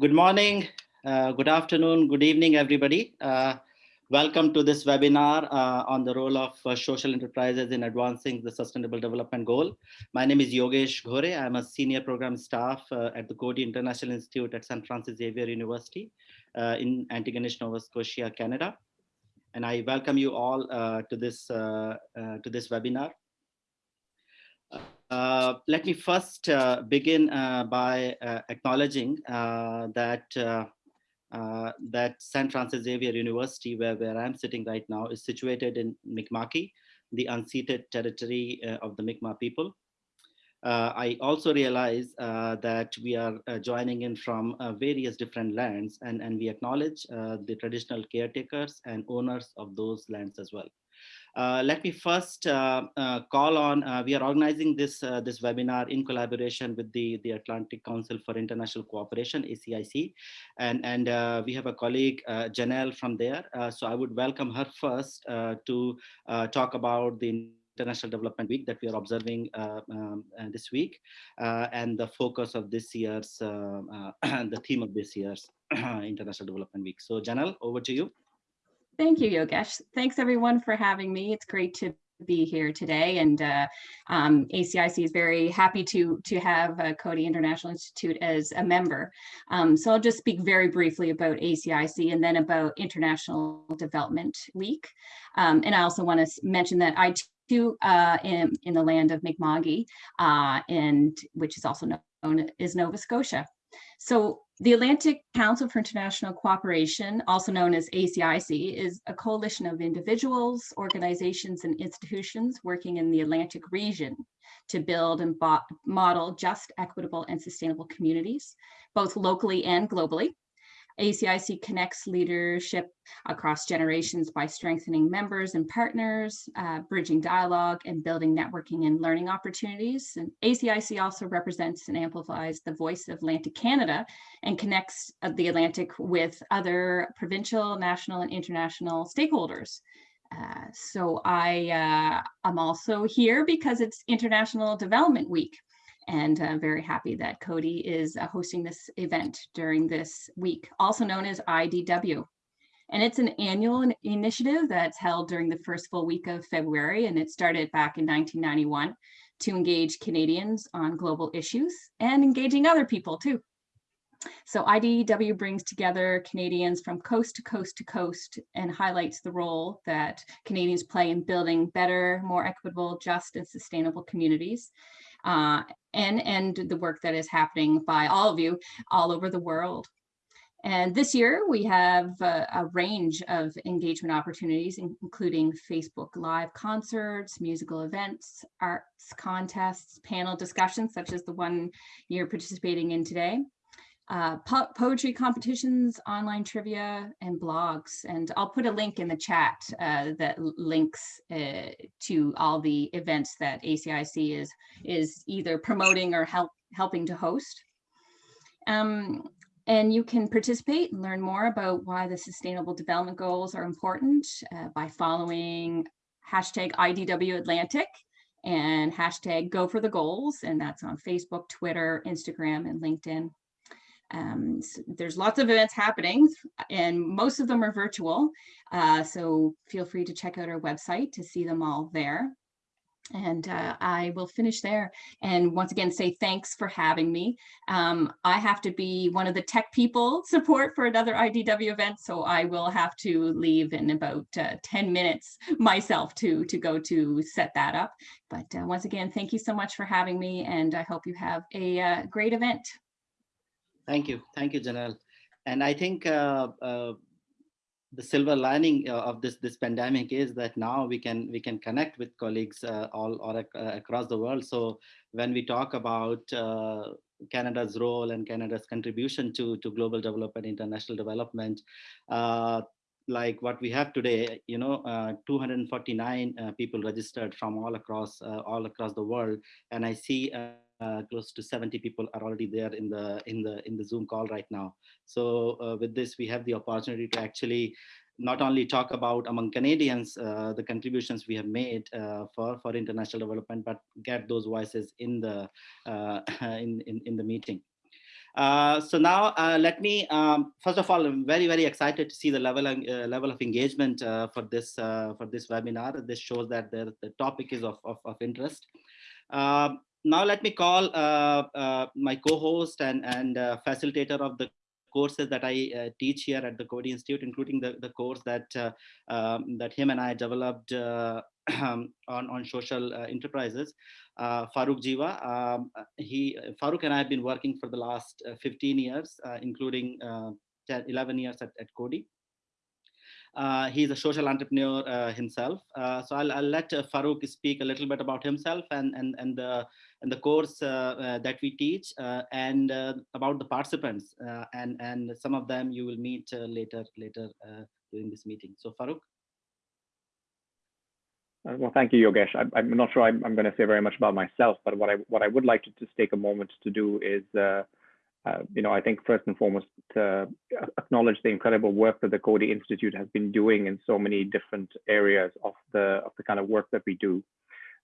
good morning, uh, good afternoon, good evening, everybody. Uh, welcome to this webinar uh, on the role of uh, social enterprises in advancing the sustainable development goal. My name is Yogesh Ghore. I'm a senior program staff uh, at the Coady International Institute at St. Francis Xavier University uh, in Antigonish, Nova Scotia, Canada. And I welcome you all to this to this webinar. Uh, let me first uh, begin uh, by uh, acknowledging uh, that that St. Francis Xavier University, where, where I'm sitting right now, is situated in Mi'kma'ki, the unceded territory of the Mi'kmaq people. I also realize that we are joining in from various different lands and, and we acknowledge the traditional caretakers and owners of those lands as well. Uh, let me first uh, uh, call on, we are organizing this, this webinar in collaboration with the, the Atlantic Council for International Cooperation, ACIC, and, and we have a colleague, Janelle from there. so I would welcome her first to talk about the International Development Week that we are observing uh, um, uh, this week, uh, and the focus of this year's, the theme of this year's International Development Week. So Janelle, over to you. Thank you, Yogesh. Thanks everyone for having me. It's great to be here today and uh, um, ACIC is very happy to to have uh, Coady International Institute as a member. Um, so I'll just speak very briefly about ACIC and then about International Development Week. Um, and I also want to mention that I too uh, am in the land of Mi'kma'ki uh, and which is also known as Nova Scotia. So the Atlantic Council for International Cooperation, also known as ACIC, is a coalition of individuals, organizations, and institutions working in the Atlantic region to build and model just, equitable, and sustainable communities, both locally and globally. ACIC connects leadership across generations by strengthening members and partners, uh, bridging dialogue and building networking and learning opportunities. And ACIC also represents and amplifies the voice of Atlantic Canada and connects uh, the Atlantic with other provincial, national, and international stakeholders. Uh, so I, uh, I'm also here because it's International Development Week and I'm very happy that Coady is uh, hosting this event during this week, also known as IDW. And it's an annual initiative that's held during the first full week of February, and it started back in 1991 to engage Canadians on global issues and engaging other people too. So IDW brings together Canadians from coast to coast to coast and highlights the role that Canadians play in building better, more equitable, just and sustainable communities uh, and, and the work that is happening by all of you all over the world. And this year we have a, a, range of engagement opportunities, including Facebook Live concerts, musical events, arts contests, panel discussions, such as the one you're participating in today, uh, po poetry competitions, online trivia, and blogs. And I'll put a link in the chat uh, that links uh, to all the events that ACIC is, is either promoting or help, helping to host. Um, and you can participate and learn more about why the Sustainable Development Goals are important uh, by following hashtag IDW Atlantic and hashtag Go for the Goals. And that's on Facebook, Twitter, Instagram, and LinkedIn. Um, so there's lots of events happening and most of them are virtual. Uh, so feel free to check out our website to see them all there. And uh, I will finish there and once again say thanks for having me. Um, I have to be one of the tech people support for another IDW event, so I will have to leave in about uh, 10 minutes myself to, to go to set that up. But uh, once again, thank you so much for having me and I hope you have a uh, great event. Thank you. Thank you, Janelle. And I think uh, uh, the silver lining uh, of this this pandemic is that now we can we can connect with colleagues uh, all, all ac uh, across the world. So when we talk about uh, Canada's role and Canada's contribution to to global development, international development, like what we have today, you know, uh, 249 uh, people registered from all across uh, all across the world, and I see uh, close to 70 people are already there in the in the in the Zoom call right now. So uh, with this, we have the opportunity to actually not only talk about among Canadians uh, the contributions we have made uh, for for international development, but get those voices in the uh, in, in in the meeting. Uh, so now uh, let me, um, first of all, I'm very, very excited to see the level, uh, level of engagement for this for this webinar. This shows that the, the topic is of, of, of interest. Now let me call uh, my co-host and, and facilitator of the courses that I teach here at the Coady Institute, including the, the course that, um, that him and I developed on, on social enterprises uh, Farooq Jiwa. Um, he, Farooq and I have been working for the last uh, 15 years, uh, including uh, 10, 11 years at, at Coady. Uh, he's a social entrepreneur uh, himself. Uh, so I'll, I'll let uh, Farooq speak a little bit about himself and, and, and, the, and the course uh, uh, that we teach uh, and about the participants. and, and some of them you will meet later, later during this meeting. So Farooq. Uh, well, thank you, Yogesh. I, am not sure I'm, I'm, going to say very much about myself, but what I what I would like to just take a moment to do is, uh, uh, you know, I think first and foremost to acknowledge the incredible work that the Coady Institute has been doing in so many different areas of the of the kind of work that we do.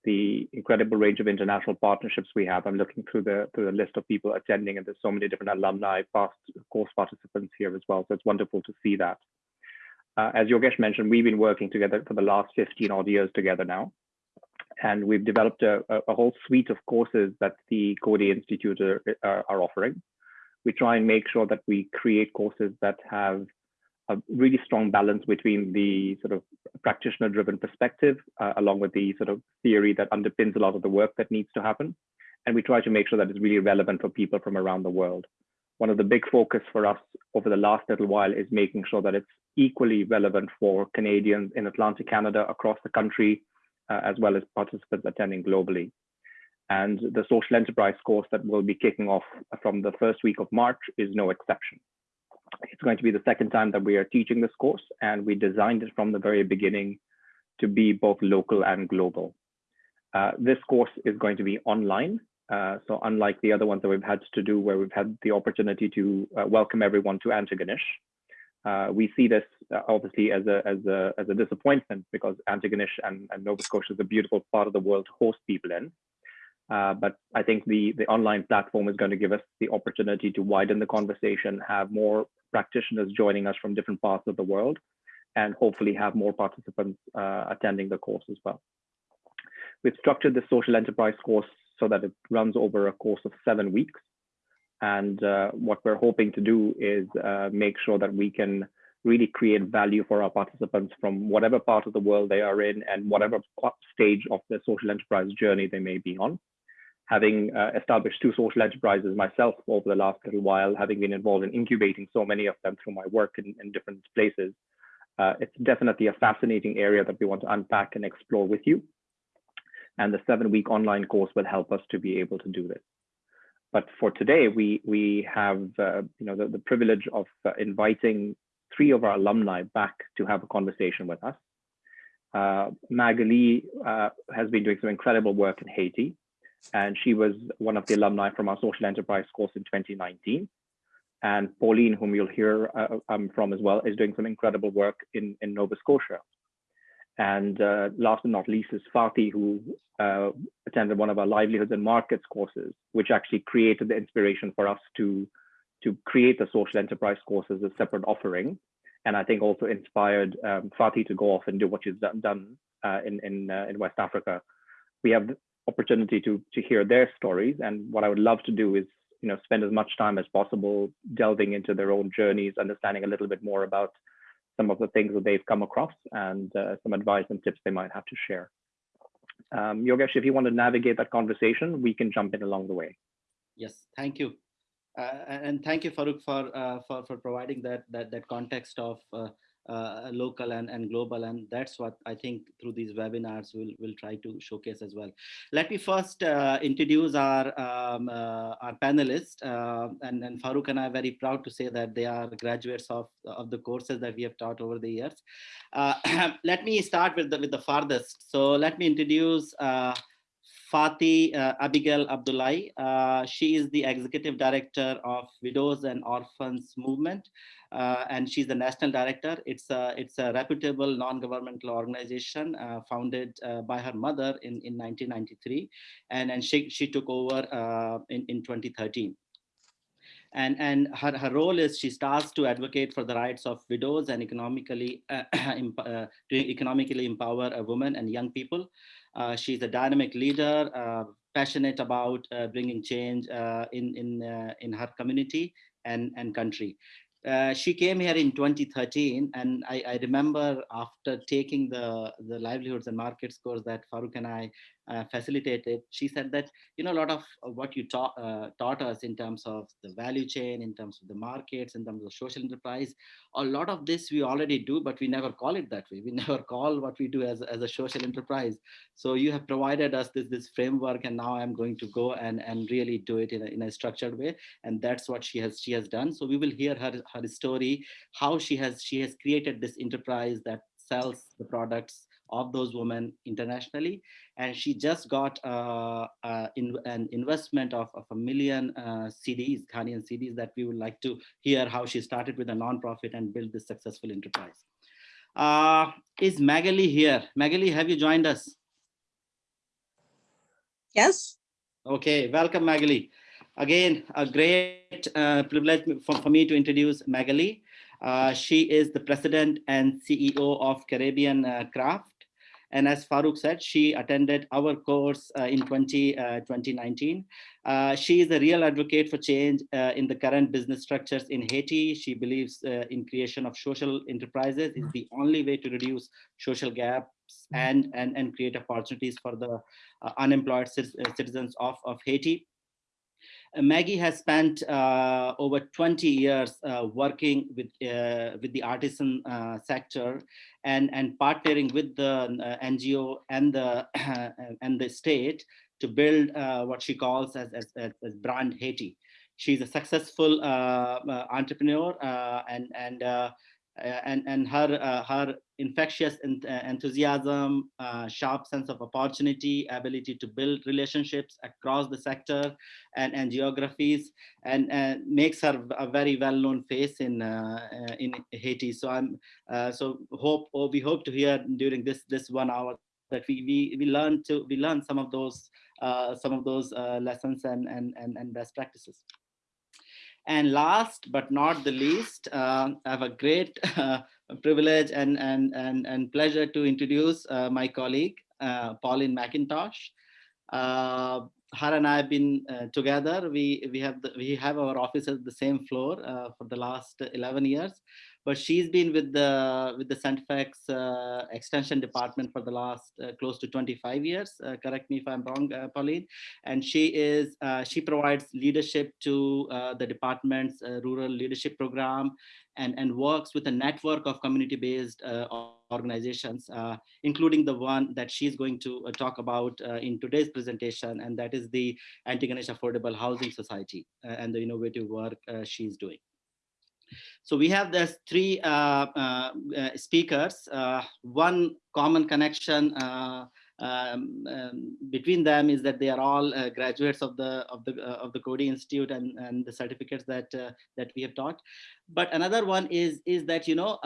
The incredible range of international partnerships we have. I'm looking through the through the list of people attending, and there's so many different alumni, past course participants here as well. So it's wonderful to see that. Uh, as Yogesh mentioned, we've been working together for the last 15 odd years together now. And we've developed a, a whole suite of courses that the Coady Institute are, are, are, offering. We try and make sure that we create courses that have a really strong balance between the sort of practitioner driven perspective, uh, along with the sort of theory that underpins a lot of the work that needs to happen. And we try to make sure that it's really relevant for people from around the world one of the big focus for us over the last little while is making sure that it's equally relevant for Canadians in Atlantic Canada across the country, uh, as well as participants attending globally. And the social enterprise course that will be kicking off from the first week of March is no exception. It's going to be the second time that we are teaching this course, and we designed it from the very beginning to be both local and global. Uh, this course is going to be online, uh, so unlike the other ones that we've had to do where we've had the opportunity to uh, welcome everyone to Antigonish, uh, we see this uh, obviously as a, as, a, as a disappointment because Antigonish and, and Nova Scotia is a beautiful part of the world to host people in. Uh, but I think the, the online platform is going to give us the opportunity to widen the conversation, have more practitioners joining us from different parts of the world, and hopefully have more participants attending the course as well. We've structured the social enterprise course so that it runs over a course of seven weeks. And uh, what we're hoping to do is uh, make sure that we can really create value for our participants from whatever part of the world they are in and whatever stage of their social enterprise journey they may be on. Having uh, established two social enterprises myself over the last little while, having been involved in incubating so many of them through my work in, in different places, uh, it's definitely a fascinating area that we want to unpack and explore with you and the seven week online course will help us to be able to do this. But for today, we, we have uh, you know, the, the privilege of uh, inviting three of our alumni back to have a conversation with us. Uh, Magali uh, has been doing some incredible work in Haiti, and she was one of the alumni from our social enterprise course in 2019. And Pauline, whom you'll hear uh, um, from as well, is doing some incredible work in, in Nova Scotia. And uh, last but not least is Fatih, who uh, attended one of our livelihoods and markets courses, which actually created the inspiration for us to, to create the social enterprise course as a separate offering. And I think also inspired um, Fatih to go off and do what she's done, done uh, in, in, uh, in West Africa. We have opportunity to, to hear their stories. And what I would love to do is you know, spend as much time as possible delving into their own journeys, understanding a little bit more about some of the things that they've come across and uh, some advice and tips they might have to share. Um, Yogesh, if you want to navigate that conversation, we can jump in along the way. Yes, thank you. Uh, and thank you, Farooq, for, uh, for, for providing that, that, that context of uh, local and, and global. And that's what I think through these webinars we'll, we'll try to showcase as well. Let me first uh, introduce our, um, uh, our panelists. Uh, and, and Farooq and I are very proud to say that they are graduates of, of the courses that we have taught over the years. Uh, let me start with the, with the farthest. So let me introduce Fatih uh, Abigail Abdullahi. Uh, she is the executive director of Widows and Orphans Movement, uh, and she's the national director. It's a, it's a reputable non-governmental organization uh, founded uh, by her mother in, in 1993, and, and she, she took over uh, in, in 2013. and and her, her role is she starts to advocate for the rights of widows and economically uh, uh, to economically empower a woman and young people she's a dynamic leader uh, passionate about uh, bringing change uh, in in in her community and and country. Uh, she came here in 2013 and I, I, remember after taking the the livelihoods and markets course that Farooq and I uh, facilitated. She said that you know a lot of what you taught uh, taught us in terms of the value chain in terms of the markets in terms of social enterprise a lot of this we already do but we never call it that way. We never call what we do as, as a social enterprise. So you have provided us this this framework and now i'm going to go and and really do it in a, in a structured way and that's what she has she has done. So we will hear her her story how she has she has created this enterprise that sells the products of those women internationally. And she just got uh, uh, in, an investment of, of a million uh, cedis, Ghanaian cedis that we would like to hear how she started with a nonprofit and built this successful enterprise. Uh, is Magali here? Magali, have you joined us? Yes. Okay, welcome Magali. Again, a great uh, privilege for, for me to introduce Magali. Uh, she is the president and CEO of Caribbean uh, Craft. And as Farooq said, she attended our course uh, in 20, uh, 2019. Uh, she is a real advocate for change uh, in the current business structures in Haiti. She believes in creation of social enterprises is the only way to reduce social gaps and, and, and create opportunities for the uh, unemployed citizens of, of Haiti. Uh, Maggie has spent uh, over 20 years uh, working with uh, with the artisan uh, sector and and partnering with the uh, NGO and the and the state to build what she calls as, as, as brand Haiti. She's a successful entrepreneur and and and and her her infectious uh, enthusiasm, sharp sense of opportunity, ability to build relationships across the sector and and geographies, and, and makes her a very well-known face in in Haiti. So I'm so hope or we hope to hear during this this one hour that we we we learn to we learn some of those uh, some of those uh, lessons and, and and and best practices. And last but not the least, uh, I have a great uh, privilege and, and, and, and pleasure to introduce uh, my colleague, uh, Pauline McIntosh. Uh, her and I have been uh, together. We, we, have the, we have our offices the same floor for the last 11 years but she's been with the with the StFX uh, extension department for the last uh, close to 25 years. Uh, correct me if I'm wrong, uh, Pauline. And she is uh, she provides leadership to uh, the department's rural leadership program, and and works with a network of community-based organizations, including the one that she's going to talk about in today's presentation, and that is the Antigonish Affordable Housing Society and the innovative work she's doing. So we have these three uh, uh, uh speakers, uh, one common connection um, um, between them is that they are all uh, graduates of the of the uh, of the Coady Institute and and the certificates that that we have taught. But another one is is that you know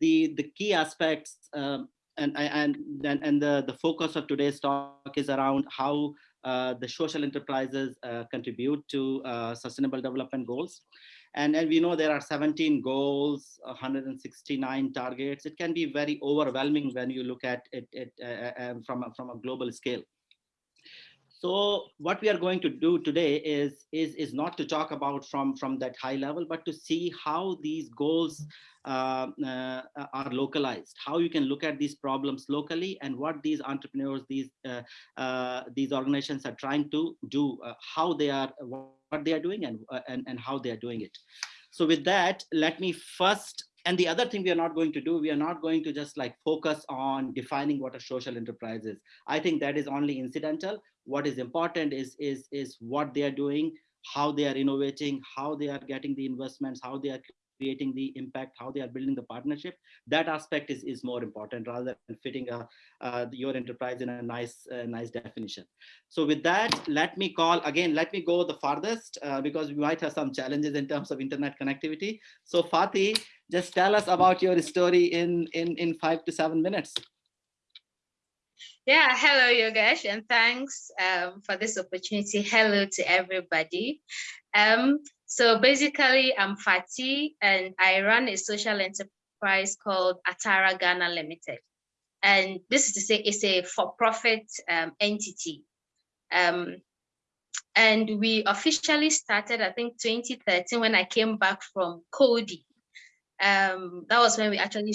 the the key aspects um, and and and and the the focus of today's talk is around how the social enterprises contribute to sustainable development goals. And, and we know there are 17 goals, 169 targets. It can be very overwhelming when you look at it, it uh, uh, from, a, from a global scale. So what we are going to do today is, is, is not to talk about from, from that high level, but to see how these goals uh, uh, are localized, how you can look at these problems locally and what these entrepreneurs, these, uh, uh these organizations are trying to do, uh, how they are, what they are doing and, uh, and, and how they are doing it. So with that, let me first and the other thing we are not going to do, we are not going to just like focus on defining what a social enterprise is. I think that is only incidental. What is important is, is, is what they are doing, how they are innovating, how they are getting the investments, how they are creating the impact, how they are building the partnership. That aspect is, is more important rather than fitting a, uh, your enterprise in a nice, uh, nice definition. So with that, let me call, again, let me go the farthest uh, because we might have some challenges in terms of internet connectivity. So Fatih, just tell us about your story in, in, in five to seven minutes. Yeah, hello Yogesh, and thanks um, for this opportunity. Hello to everybody. Um, So basically, I'm Fati and I run a social enterprise called Atara Ghana Limited. And this is to say it's a for-profit um, entity. Um, and we officially started, I think 2013 when I came back from Coady. Um, that was when we actually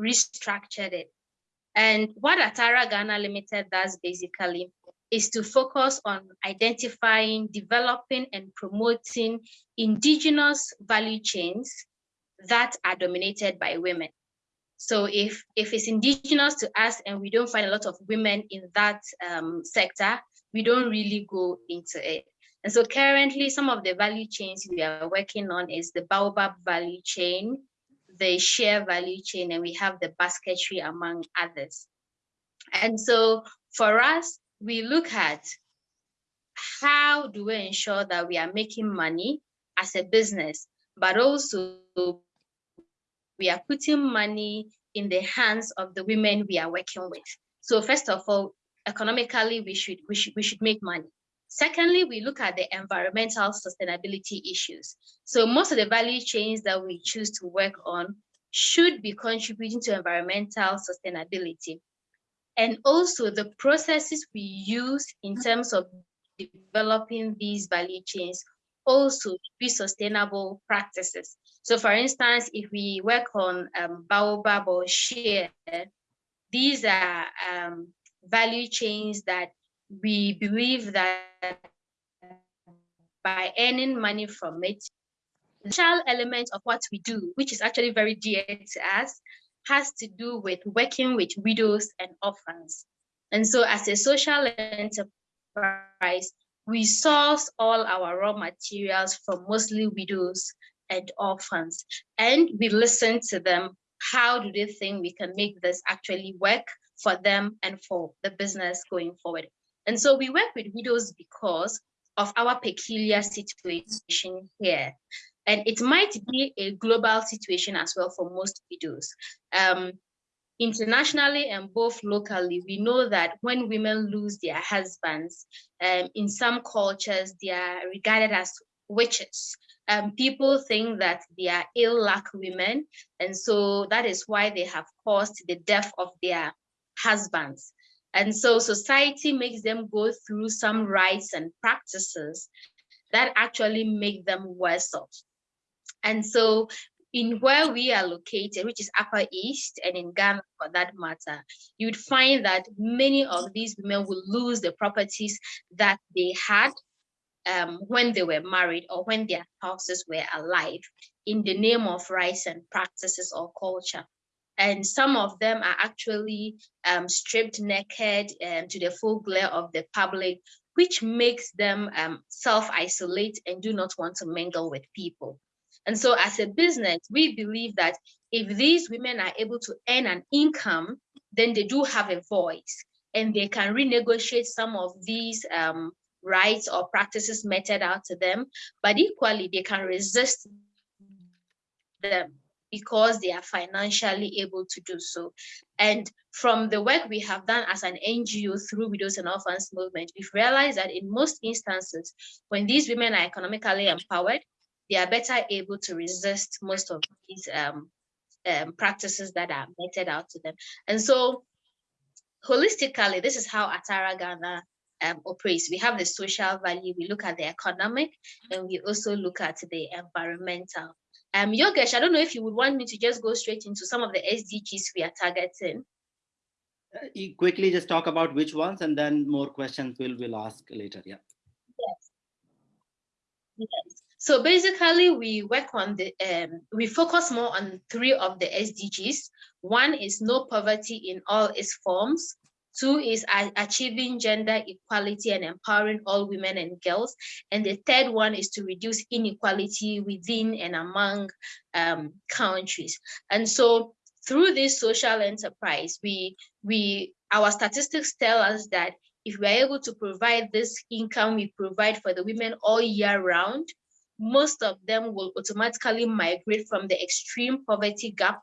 restructured it. And what Atara Ghana Limited does basically is to focus on identifying, developing, and promoting indigenous value chains that are dominated by women. So if, if it's indigenous to us and we don't find a lot of women in that um, sector, we don't really go into it. And so currently some of the value chains we are working on is the Baobab value chain, the shea value chain, and we have the basketry among others. And so for us, we look at how do we ensure that we are making money as a business, but also we are putting money in the hands of the women we are working with. So first of all, economically, we should, we should, we should make money. Secondly, we look at the environmental sustainability issues. So most of the value chains that we choose to work on should be contributing to environmental sustainability. And also the processes we use in terms of developing these value chains also be sustainable practices. So for instance, if we work on um, Baobab or Shea, these are um, value chains that we believe that by earning money from it, the social element of what we do, which is actually very dear to us, has to do with working with widows and orphans. And so as a social enterprise, we source all our raw materials from mostly widows and orphans. And we listen to them. How do they think we can make this actually work for them and for the business going forward? And so we work with widows because of our peculiar situation here. And it might be a global situation as well for most widows. Um, internationally and both locally, we know that when women lose their husbands, um, in some cultures, they are regarded as witches. Um, people think that they are ill luck women, and so that is why they have caused the death of their husbands. And so society makes them go through some rites and practices that actually make them worse off. And so in where we are located, which is Upper East and in Ghana for that matter, you'd find that many of these women will lose the properties that they had um, when they were married or when their spouses were alive in the name of rites and practices or culture. And some of them are actually um, stripped naked um, to the full glare of the public, which makes them um, self-isolate and do not want to mingle with people. And so as a business, we believe that if these women are able to earn an income, then they do have a voice and they can renegotiate some of these um, rites or practices meted out to them, but equally they can resist them because they are financially able to do so. And from the work we have done as an NGO through Widows and Orphans Movement, we've realized that in most instances, when these women are economically empowered, they are better able to resist most of these um, um, practices that are meted out to them. And so holistically, this is how Atara Ghana um, operates. We have the social value, we look at the economic, and we also look at the environmental. Um, Yogesh, I don't know if you would want me to just go straight into some of the SDGs we are targeting. Uh, quickly just talk about which ones and then more questions we'll, we'll ask later, yeah. Yes. Yes. So basically, we work on the, um, we focus more on three of the SDGs. One is no poverty in all its forms. Two is achieving gender equality and empowering all women and girls. And the third one is to reduce inequality within and among um, countries. And so through this social enterprise, we, we, our statistics tell us that if we are able to provide this income we provide for the women all year round, most of them will automatically migrate from the extreme poverty gap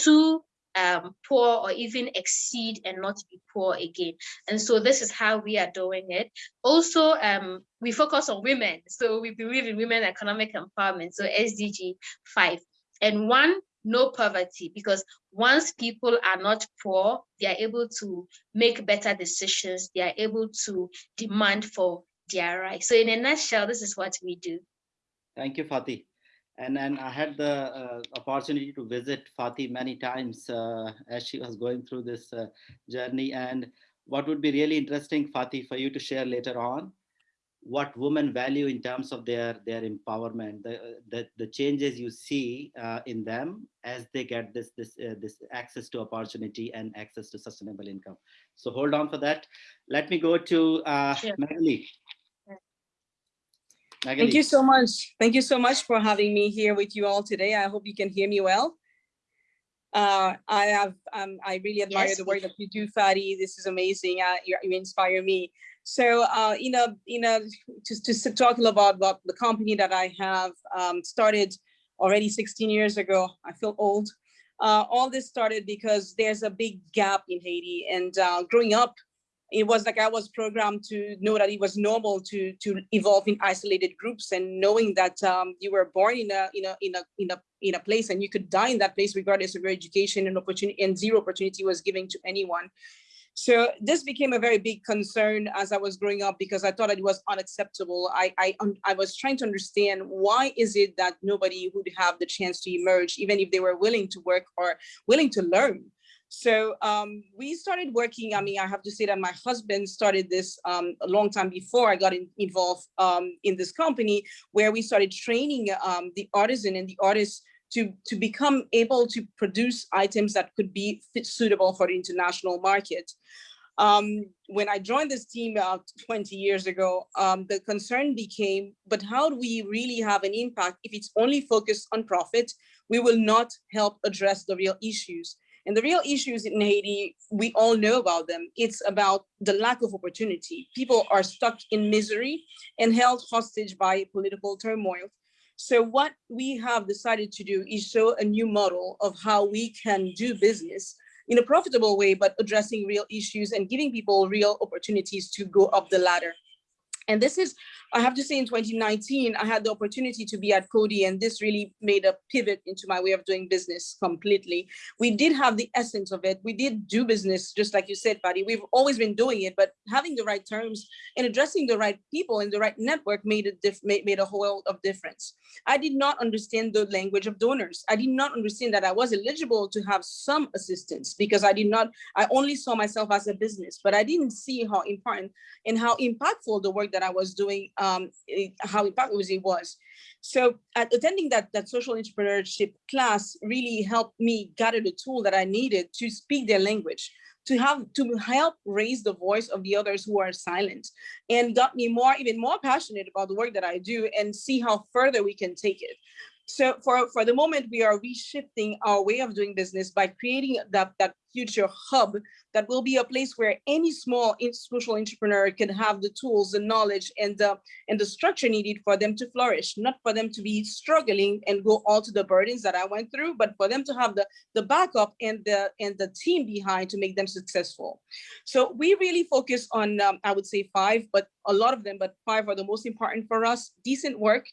to um, poor or even exceed and not be poor again. And so this is how we are doing it. Also, um, we focus on women. So we believe in women economic empowerment, so SDG 5. And one, no poverty, because once people are not poor, they are able to make better decisions. They are able to demand for their rights. So in a nutshell, this is what we do. Thank you, Fatih. And then I had the uh, opportunity to visit Fatih many times uh, as she was going through this uh, journey. And what would be really interesting, Fatih, for you to share later on, what women value in terms of their their empowerment, the the, the changes you see uh, in them as they get this this uh, this access to opportunity and access to sustainable income. So hold on for that. Let me go to uh, Sure. Magali. Thank you so much. Thank you so much for having me here with you all today. I hope you can hear me well. Uh, I have, um, I really admire Yes, the work that you do, Fadi. This is amazing. Uh, you, you inspire me. So, uh, you know, you know, just just to talk about about the company that I have um, started already 16 years ago. I feel old. Uh, all this started because there's a big gap in Haiti, and uh, growing up it was like I was programmed to know that it was normal to to evolve in isolated groups and knowing that um, you were born in a in a in a in a in a place and you could die in that place regardless of your education and opportunity and zero opportunity was given to anyone. So this became a very big concern as I was growing up because I thought it was unacceptable. I I, I was trying to understand why is it that nobody would have the chance to emerge even if they were willing to work or willing to learn. So um, we started working. I mean, I have to say that my husband started this um, a long time before I got in, involved um, in this company, where we started training um, the artisan and the artists to to become able to produce items that could be fit, suitable for the international market. Um, when I joined this team about 20 years ago, um, the concern became, but how do we really have an impact if it's only focused on profit? We will not help address the real issues. And the real issues in Haiti, we all know about them. It's about the lack of opportunity. People are stuck in misery and held hostage by political turmoil. So what we have decided to do is show a new model of how we can do business in a profitable way, but addressing real issues and giving people real opportunities to go up the ladder. And this is, I have to say in 2019, I had the opportunity to be at Coady and this really made a pivot into my way of doing business completely. We did have the essence of it. We did do business, just like you said, Patty. We've always been doing it, but having the right terms and addressing the right people and the right network made a diff made, a whole of difference. I did not understand the language of donors. I did not understand that I was eligible to have some assistance because I did not, I only saw myself as a business, but I didn't see how important and how impactful the work that I was doing, um, it- how impactful it was. So at attending that, that social entrepreneurship class really helped me gather the tool that I needed to speak their language, to have to help raise the voice of the others who are silent and got me more, even more passionate about the work that I do and see how further we can take it. So for, for the moment, we are reshifting our way of doing business by creating that, that future hub that will be a place where any small social entrepreneur can have the tools, the knowledge, and the, and the structure needed for them to flourish, not for them to be struggling and go all to the burdens that I went through, but for them to have the, the backup and the, and the team behind to make them successful. So we really focus on, um, I would say five, but a lot of them, but five are the most important for us. Decent work,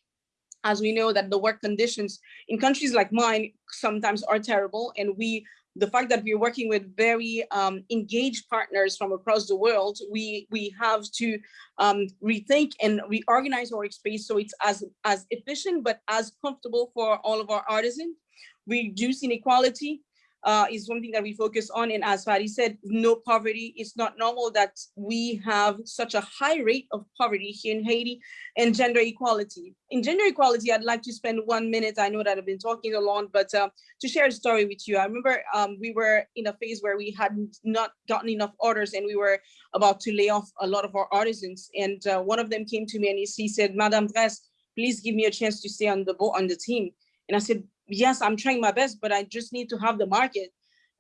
as we know that the work conditions in countries like mine sometimes are terrible and we the fact that we're working with very um, engaged partners from across the world, we we have to um, rethink and reorganize our space so it's as as efficient but as comfortable for all of our artisans. Reduce inequality uh, is something that we focus on, and as Fadi said, no poverty. It's not normal that we have such a high rate of poverty here in Haiti, and gender equality. In gender equality, I'd like to spend one minute. I know that I've been talking a lot, but uh, to share a story with you. I remember um, we were in a phase where we had not gotten enough orders and we were about to lay off a lot of our artisans. And uh, one of them came to me and he, said, Madame Dresse, please give me a chance to stay on the boat on the team. And I said, yes, I'm trying my best, but I just need to have the market.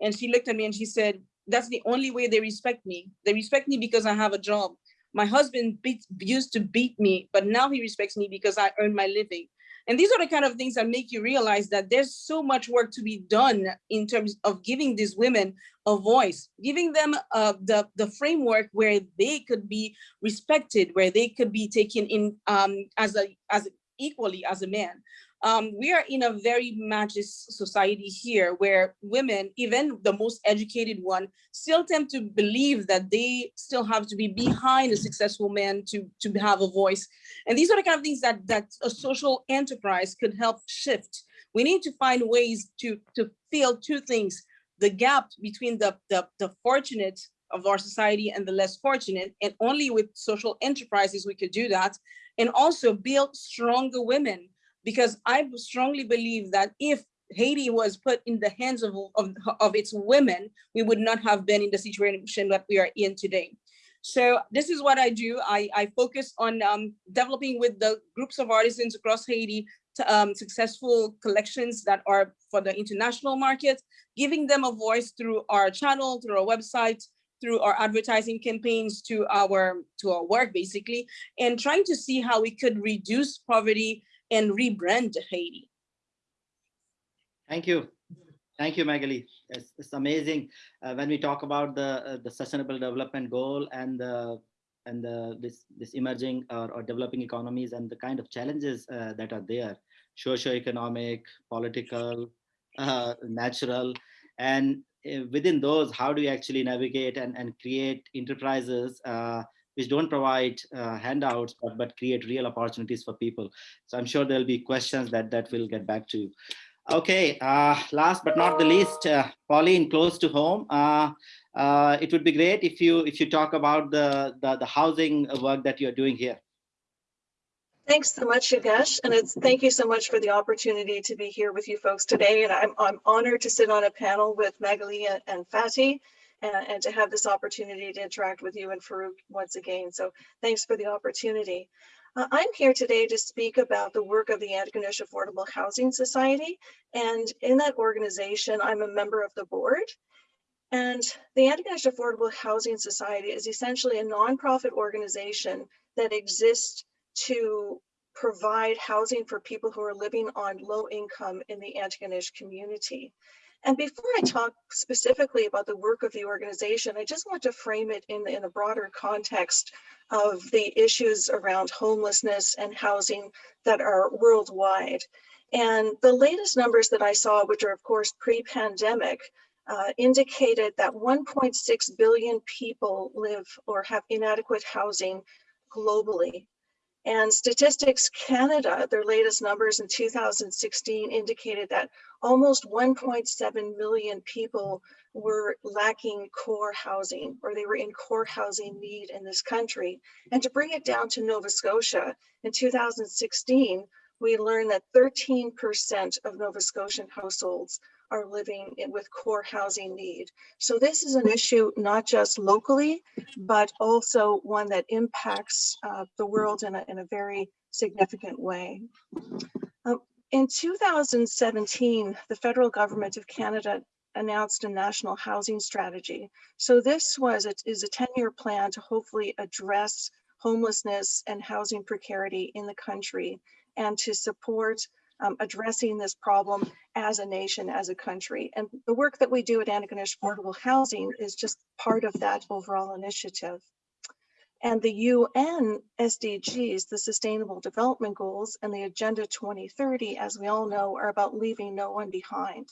And she looked at me and she said, that's the only way they respect me. They respect me because I have a job. My husband beat, used to beat me, but now he respects me because I earn my living. And these are the kind of things that make you realize that there's so much work to be done in terms of giving these women a voice, giving them uh, the, the framework where they could be respected, where they could be taken in um, as a as equally as a man um, we are in a very machist society here where women, even the most educated one, still tend to believe that they still have to be behind a successful man to, to have a voice. And these are the kind of things that, that a social enterprise could help shift. We need to find ways to, to fill two things, the gap between the, the, the fortunate of our society and the less fortunate, and only with social enterprises we could do that, and also build stronger women because I strongly believe that if Haiti was put in the hands of, of, of its women, we would not have been in the situation that we are in today. So this is what I do. I, I focus on um, developing with the groups of artisans across Haiti to, um, successful collections that are for the international market, giving them a voice through our channel, through our website, through our advertising campaigns to our to our work basically, and trying to see how we could reduce poverty and rebrand Haiti. Thank you. Thank you, Magali. It's, it's amazing uh, when we talk about the uh, the sustainable development goal and the and the this this emerging or, or developing economies and the kind of challenges uh, that are there, socio-economic, political, uh, natural, and uh, within those, how do you actually navigate and, and create enterprises uh, which don't provide uh, handouts but, but create real opportunities for people. So I'm sure there'll be questions that that will get back to you. Okay, uh, last but not the least, uh, Pauline, close to home. Uh, uh, it would be great if you if you talk about the, the, the housing work that you're doing here. Thanks so much, Yogesh, and it's thank you so much for the opportunity to be here with you folks today. And I'm I'm honored to sit on a panel with Magali and Fatih and, and to have this opportunity to interact with you and Farooq once again. So thanks for the opportunity. Uh, I'm here today to speak about the work of the Antigonish Affordable Housing Society. And in that organization, I'm a member of the board. And the Antigonish Affordable Housing Society is essentially a nonprofit organization that exists to provide housing for people who are living on low income in the Antigonish community. And before I talk specifically about the work of the organization, I just want to frame it in, in a broader context of the issues around homelessness and housing that are worldwide. And the latest numbers that I saw, which are of course pre-pandemic, uh, indicated that 1.6 billion people live or have inadequate housing globally. And Statistics Canada, their latest numbers in 2016 indicated that almost 1.7 million people were lacking core housing or they were in core housing need in this country. And to bring it down to Nova Scotia, in 2016, we learned that 13% of Nova Scotian households are living with core housing need. So this is an issue not just locally, but also one that impacts uh, the world in a, in a very significant way. Uh, in 2017, the federal government of Canada announced a national housing strategy. So this was it is a 10-year plan to hopefully address homelessness and housing precarity in the country and to support um, addressing this problem as a nation, as a country. And the work that we do at Antigonish Affordable Housing is just part of that overall initiative. And the UN SDGs, the Sustainable Development Goals and the Agenda 2030, as we all know, are about leaving no one behind.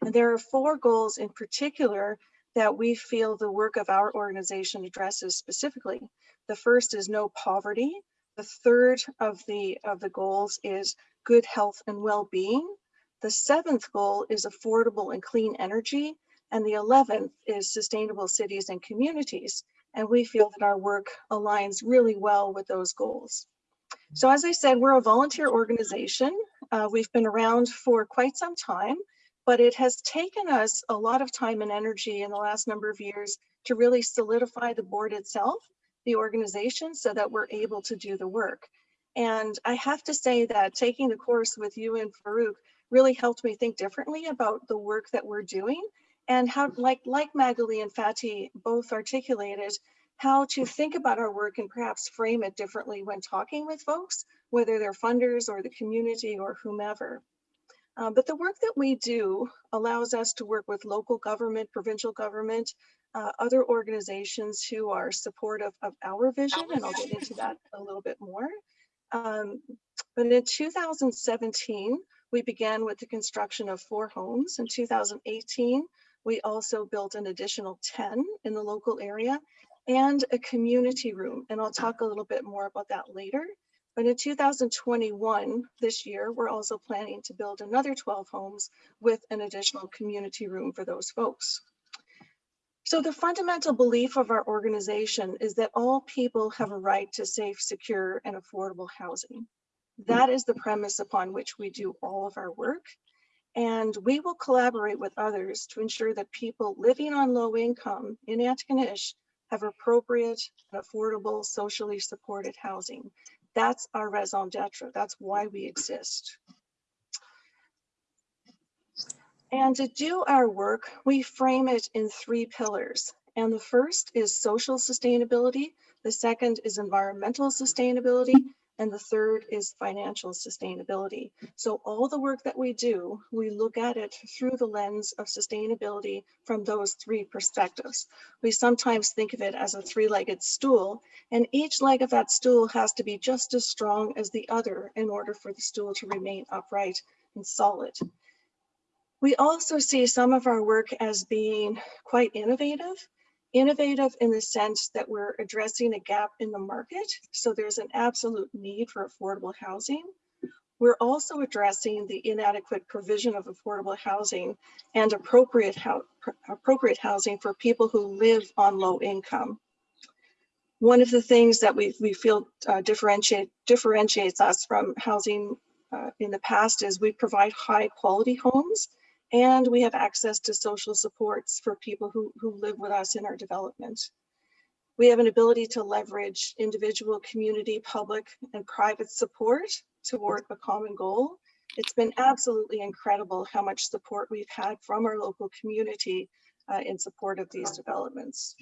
And there are four goals in particular that we feel the work of our organization addresses specifically. The first is no poverty. The third of the, of the goals is good health and well-being. The seventh goal is affordable and clean energy. And the 11th is sustainable cities and communities. And we feel that our work aligns really well with those goals. So as I said, we're a volunteer organization. Uh, we've been around for quite some time, but it has taken us a lot of time and energy in the last number of years to really solidify the board itself, the organization, so that we're able to do the work. And I have to say that taking the course with you and Farooq really helped me think differently about the work that we're doing and how, like, like Magali and Fatih both articulated, how to think about our work and perhaps frame it differently when talking with folks whether they're funders or the community or whomever. Uh, but the work that we do allows us to work with local government, provincial government, uh, other organizations who are supportive of our vision, and I'll get into that a little bit more. Um, but in 2017, we began with the construction of four homes. In 2018, we also built an additional 10 in the local area and a community room. And I'll talk a little bit more about that later. But in 2021, this year, we're also planning to build another 12 homes with an additional community room for those folks. So the fundamental belief of our organization is that all people have a right to safe, secure, and affordable housing. Hmm. That is the premise upon which we do all of our work. And we will collaborate with others to ensure that people living on low income in Antigonish have appropriate and affordable, socially supported housing. That's our raison d'etre. That's why we exist. And to do our work, we frame it in three pillars. And the first is social sustainability. The second is environmental sustainability. And the third is financial sustainability. So all the work that we do, we look at it through the lens of sustainability from those three perspectives. We sometimes think of it as a three-legged stool, and each leg of that stool has to be just as strong as the other in order for the stool to remain upright and solid. We also see some of our work as being quite innovative innovative in the sense that we're addressing a gap in the market. So there's an absolute need for affordable housing. We're also addressing the inadequate provision of affordable housing and appropriate, ho appropriate housing for people who live on low income. One of the things that we, we feel uh, differentiate, differentiates us from housing uh, in the past is we provide high quality homes and we have access to social supports for people who, who live with us in our development. We have an ability to leverage individual, community, public, and private support toward a common goal. It's been absolutely incredible how much support we've had from our local community uh, in support of these developments.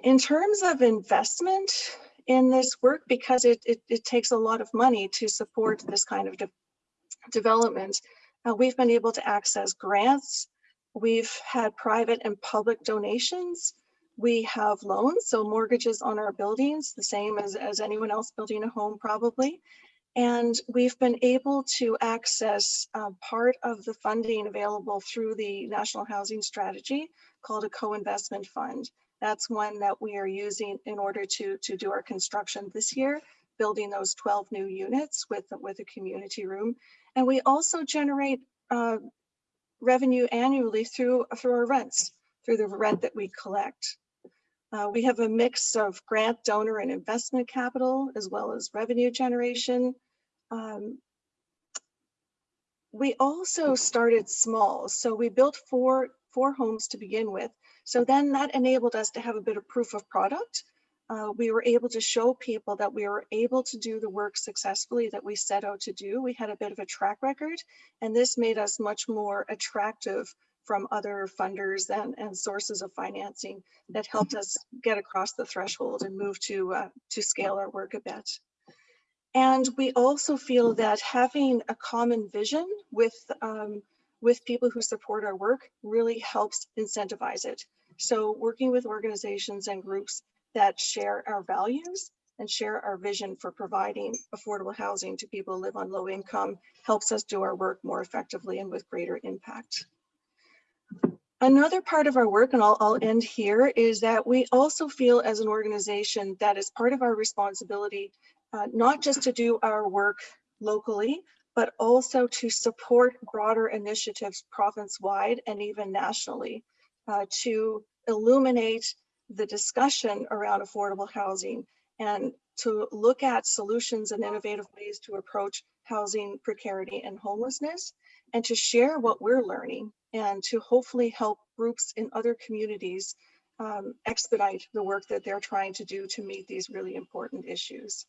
In terms of investment in this work, because it, it, it takes a lot of money to support this kind of de development, uh, we've been able to access grants. We've had private and public donations. We have loans, so mortgages on our buildings, the same as, as anyone else building a home probably. And we've been able to access uh, part of the funding available through the National Housing Strategy called a co-investment fund. That's one that we are using in order to, to do our construction this year, building those 12 new units with, with a community room. And we also generate uh, revenue annually through, through our rents, through the rent that we collect. Uh, we have a mix of grant, donor, and investment capital, as well as revenue generation. Um, we also started small. So we built four, four homes to begin with. So then that enabled us to have a bit of proof of product uh, we were able to show people that we were able to do the work successfully that we set out to do. We had a bit of a track record, and this made us much more attractive from other funders and, and sources of financing that helped us get across the threshold and move to, uh, to scale our work a bit. And we also feel that having a common vision with, um, with people who support our work really helps incentivize it. So working with organizations and groups that share our values and share our vision for providing affordable housing to people who live on low income helps us do our work more effectively and with greater impact. Another part of our work, and I'll, I'll end here, is that we also feel as an organization that is part of our responsibility, uh, not just to do our work locally, but also to support broader initiatives province-wide and even nationally uh, to illuminate the discussion around affordable housing and to look at solutions and innovative ways to approach housing precarity and homelessness and to share what we're learning and to hopefully help groups in other communities um, expedite the work that they're trying to do to meet these really important issues.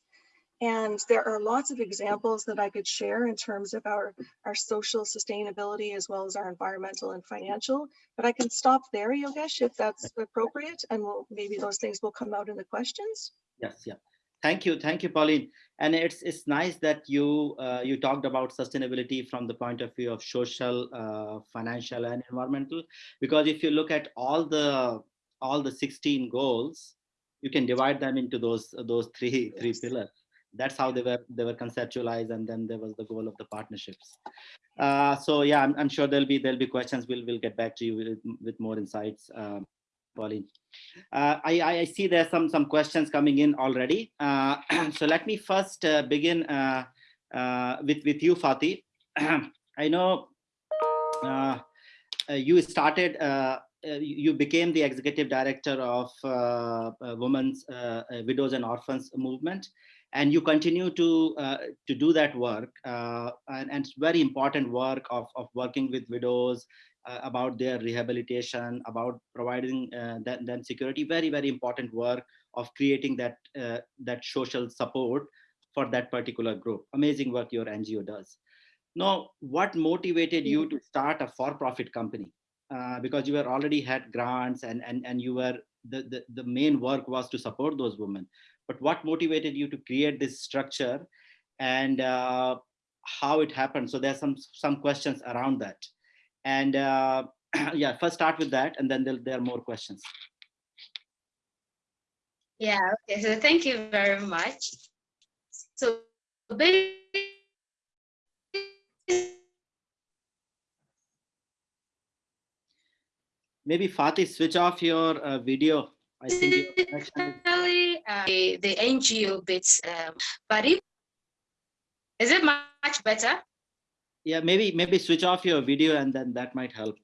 And there are lots of examples that I could share in terms of our, our social sustainability as well as our environmental and financial, but I can stop there, Yogesh, if that's appropriate, and we'll, maybe those things will come out in the questions. Yes, yeah. Thank you, thank you, Pauline. And it's it's nice that you uh, you talked about sustainability from the point of view of social, uh, financial, and environmental. Because if you look at all the all the 16 goals, you can divide them into those those three three pillars. That's how they were they were conceptualized, and then there was the goal of the partnerships. Uh, so yeah, I'm, I'm sure there'll be there'll be questions. We'll we'll get back to you with, with more insights, um, Pauline. Uh, I, I see there's some some questions coming in already. Uh, so let me first uh, begin uh, uh, with with you, Fatih. I know you started. You became the executive director of Women's Widows and Orphans movement, and you continue to uh, to do that work. Uh, and, and it's very important work of of working with widows, uh, about their rehabilitation, about providing uh, them, them security. Very, very important work of creating that uh, that social support for that particular group. Amazing work your NGO does. Now, what motivated you to start a for-profit company? Uh, because you were already had grants and and and you were the, the the main work was to support those women. But what motivated you to create this structure, and uh, how it happened? So there's some some questions around that. And uh, yeah, first start with that, and then there, there are more questions. Yeah, okay, so thank you very much. So Maybe Fatih, switch off your uh, video. I think your connection is- uh, the the NGO bits, um, but if, is it much better? yeah, maybe maybe switch off your video, and then that might help.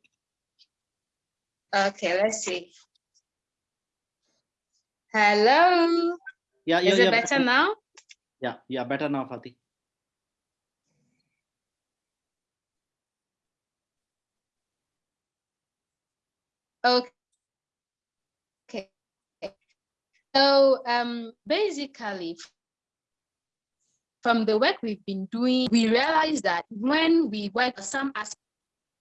Okay, let's see. Hello, Yeah, is you're, it you're better now? Yeah, yeah, better now, Fatih. Okay. So um, basically, from the work we've been doing, we realize that when we work on some aspects,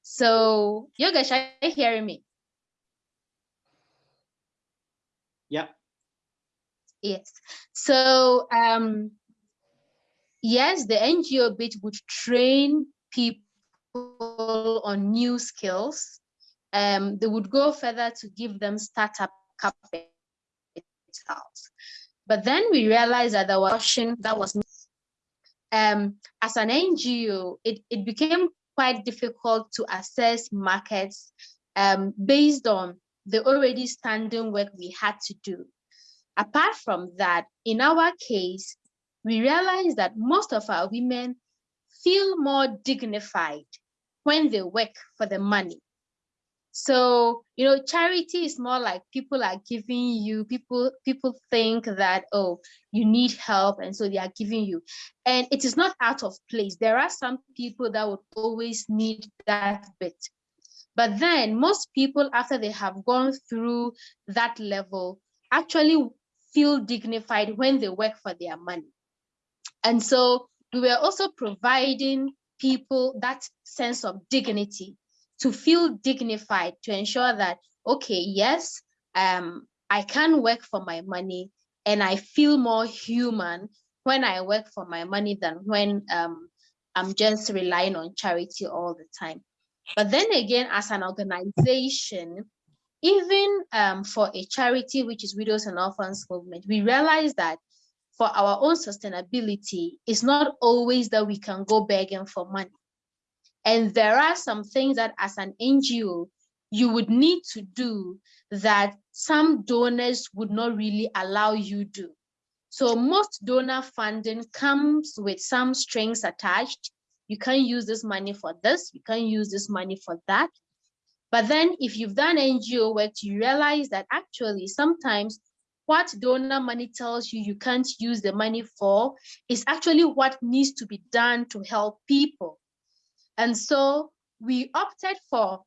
so Yogesh, are you hearing me? Yeah. Yes. So um, yes, the NGO bit would train people on new skills. Um, they would go further to give them startup capital. But then we realized that there was option that was um, as an NGO, it, it became quite difficult to assess markets um, based on the already standing work we had to do. Apart from that, in our case, we realized that most of our women feel more dignified when they work for the money. So, you know, charity is more like people are giving you, people people think that, oh, you need help, and so they are giving you. And it is not out of place. There are some people that would always need that bit. But then most people, after they have gone through that level, actually feel dignified when they work for their money. And so we were also providing people that sense of dignity to feel dignified, to ensure that, okay, yes, um, I can work for my money and I feel more human when I work for my money than when um, I'm just relying on charity all the time. But then again, as an organization, even um, for a charity, which is Widows and Orphans Movement, we realize that for our own sustainability, it's not always that we can go begging for money. And there are some things that as an NGO, you would need to do that some donors would not really allow you do. So most donor funding comes with some strings attached. You can use this money for this, you can use this money for that. But then if you've done NGO work, you realize that actually sometimes what donor money tells you you can't use the money for is actually what needs to be done to help people. And so we opted for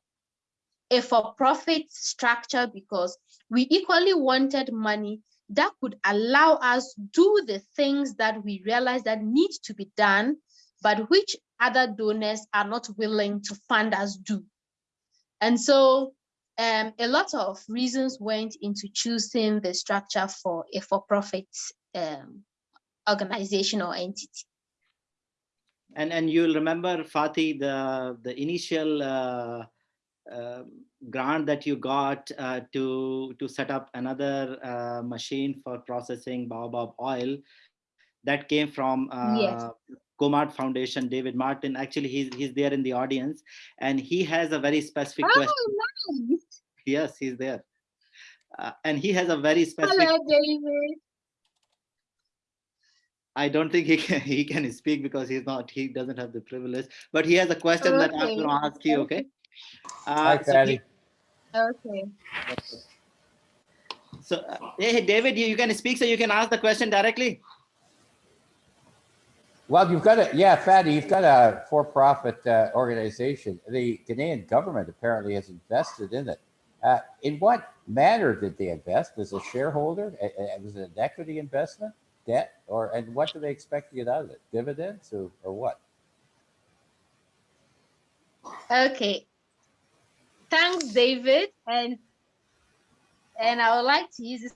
a for-profit structure because we equally wanted money that could allow us to do the things that we realize that need to be done, but which other donors are not willing to fund us do. And so um, a lot of reasons went into choosing the structure for a for-profit um, organization or entity. And and you'll remember Fatih the the initial uh, uh, grant that you got uh, to to set up another uh, machine for processing baobab oil that came from Yes. uh, Comart Foundation, David Martin. Actually, he's he's there in the audience, and he has a very specific question. Oh, nice. Yes, he's there, uh, and he has a very specific. Hello, David. I don't think he can he can speak because he's not he doesn't have the privilege. But he has a question that I'm going to ask you. Okay. Uh, Hi, so he- Okay. So, uh, hey, hey, David, you, you can speak, so you can ask the question directly. Well, you've got a, yeah, Fatih, you've got a for-profit uh, organization. The Ghanaian government apparently has invested in it. Uh, in what manner did they invest? As a shareholder? Uh, uh, Was it an equity investment, debt, or, and what do they expect to get out of it? Dividends or, or what? Okay. Thanks, David. And and I would like to use this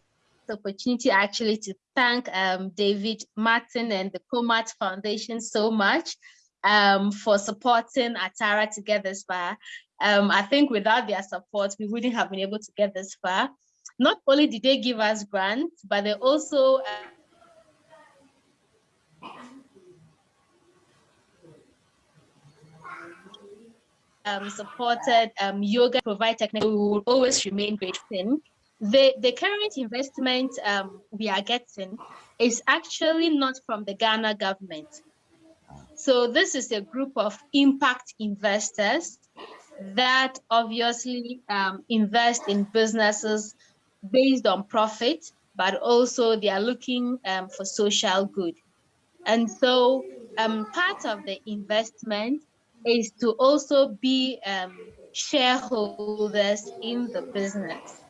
opportunity actually to thank um, David Martin and the Comat Foundation so much um, for supporting Atara to get this far. Um, I think without their support, we wouldn't have been able to get this far. Not only did they give us grants, but they also uh, um, supported um, yoga, provide technical, we will always remain grateful. The, the current investment um, we are getting is actually not from the Ghana government. So this is a group of impact investors that obviously um, invest in businesses based on profit, but also they are looking um, for social good. And so um, part of the investment is to also be um, shareholders in the business.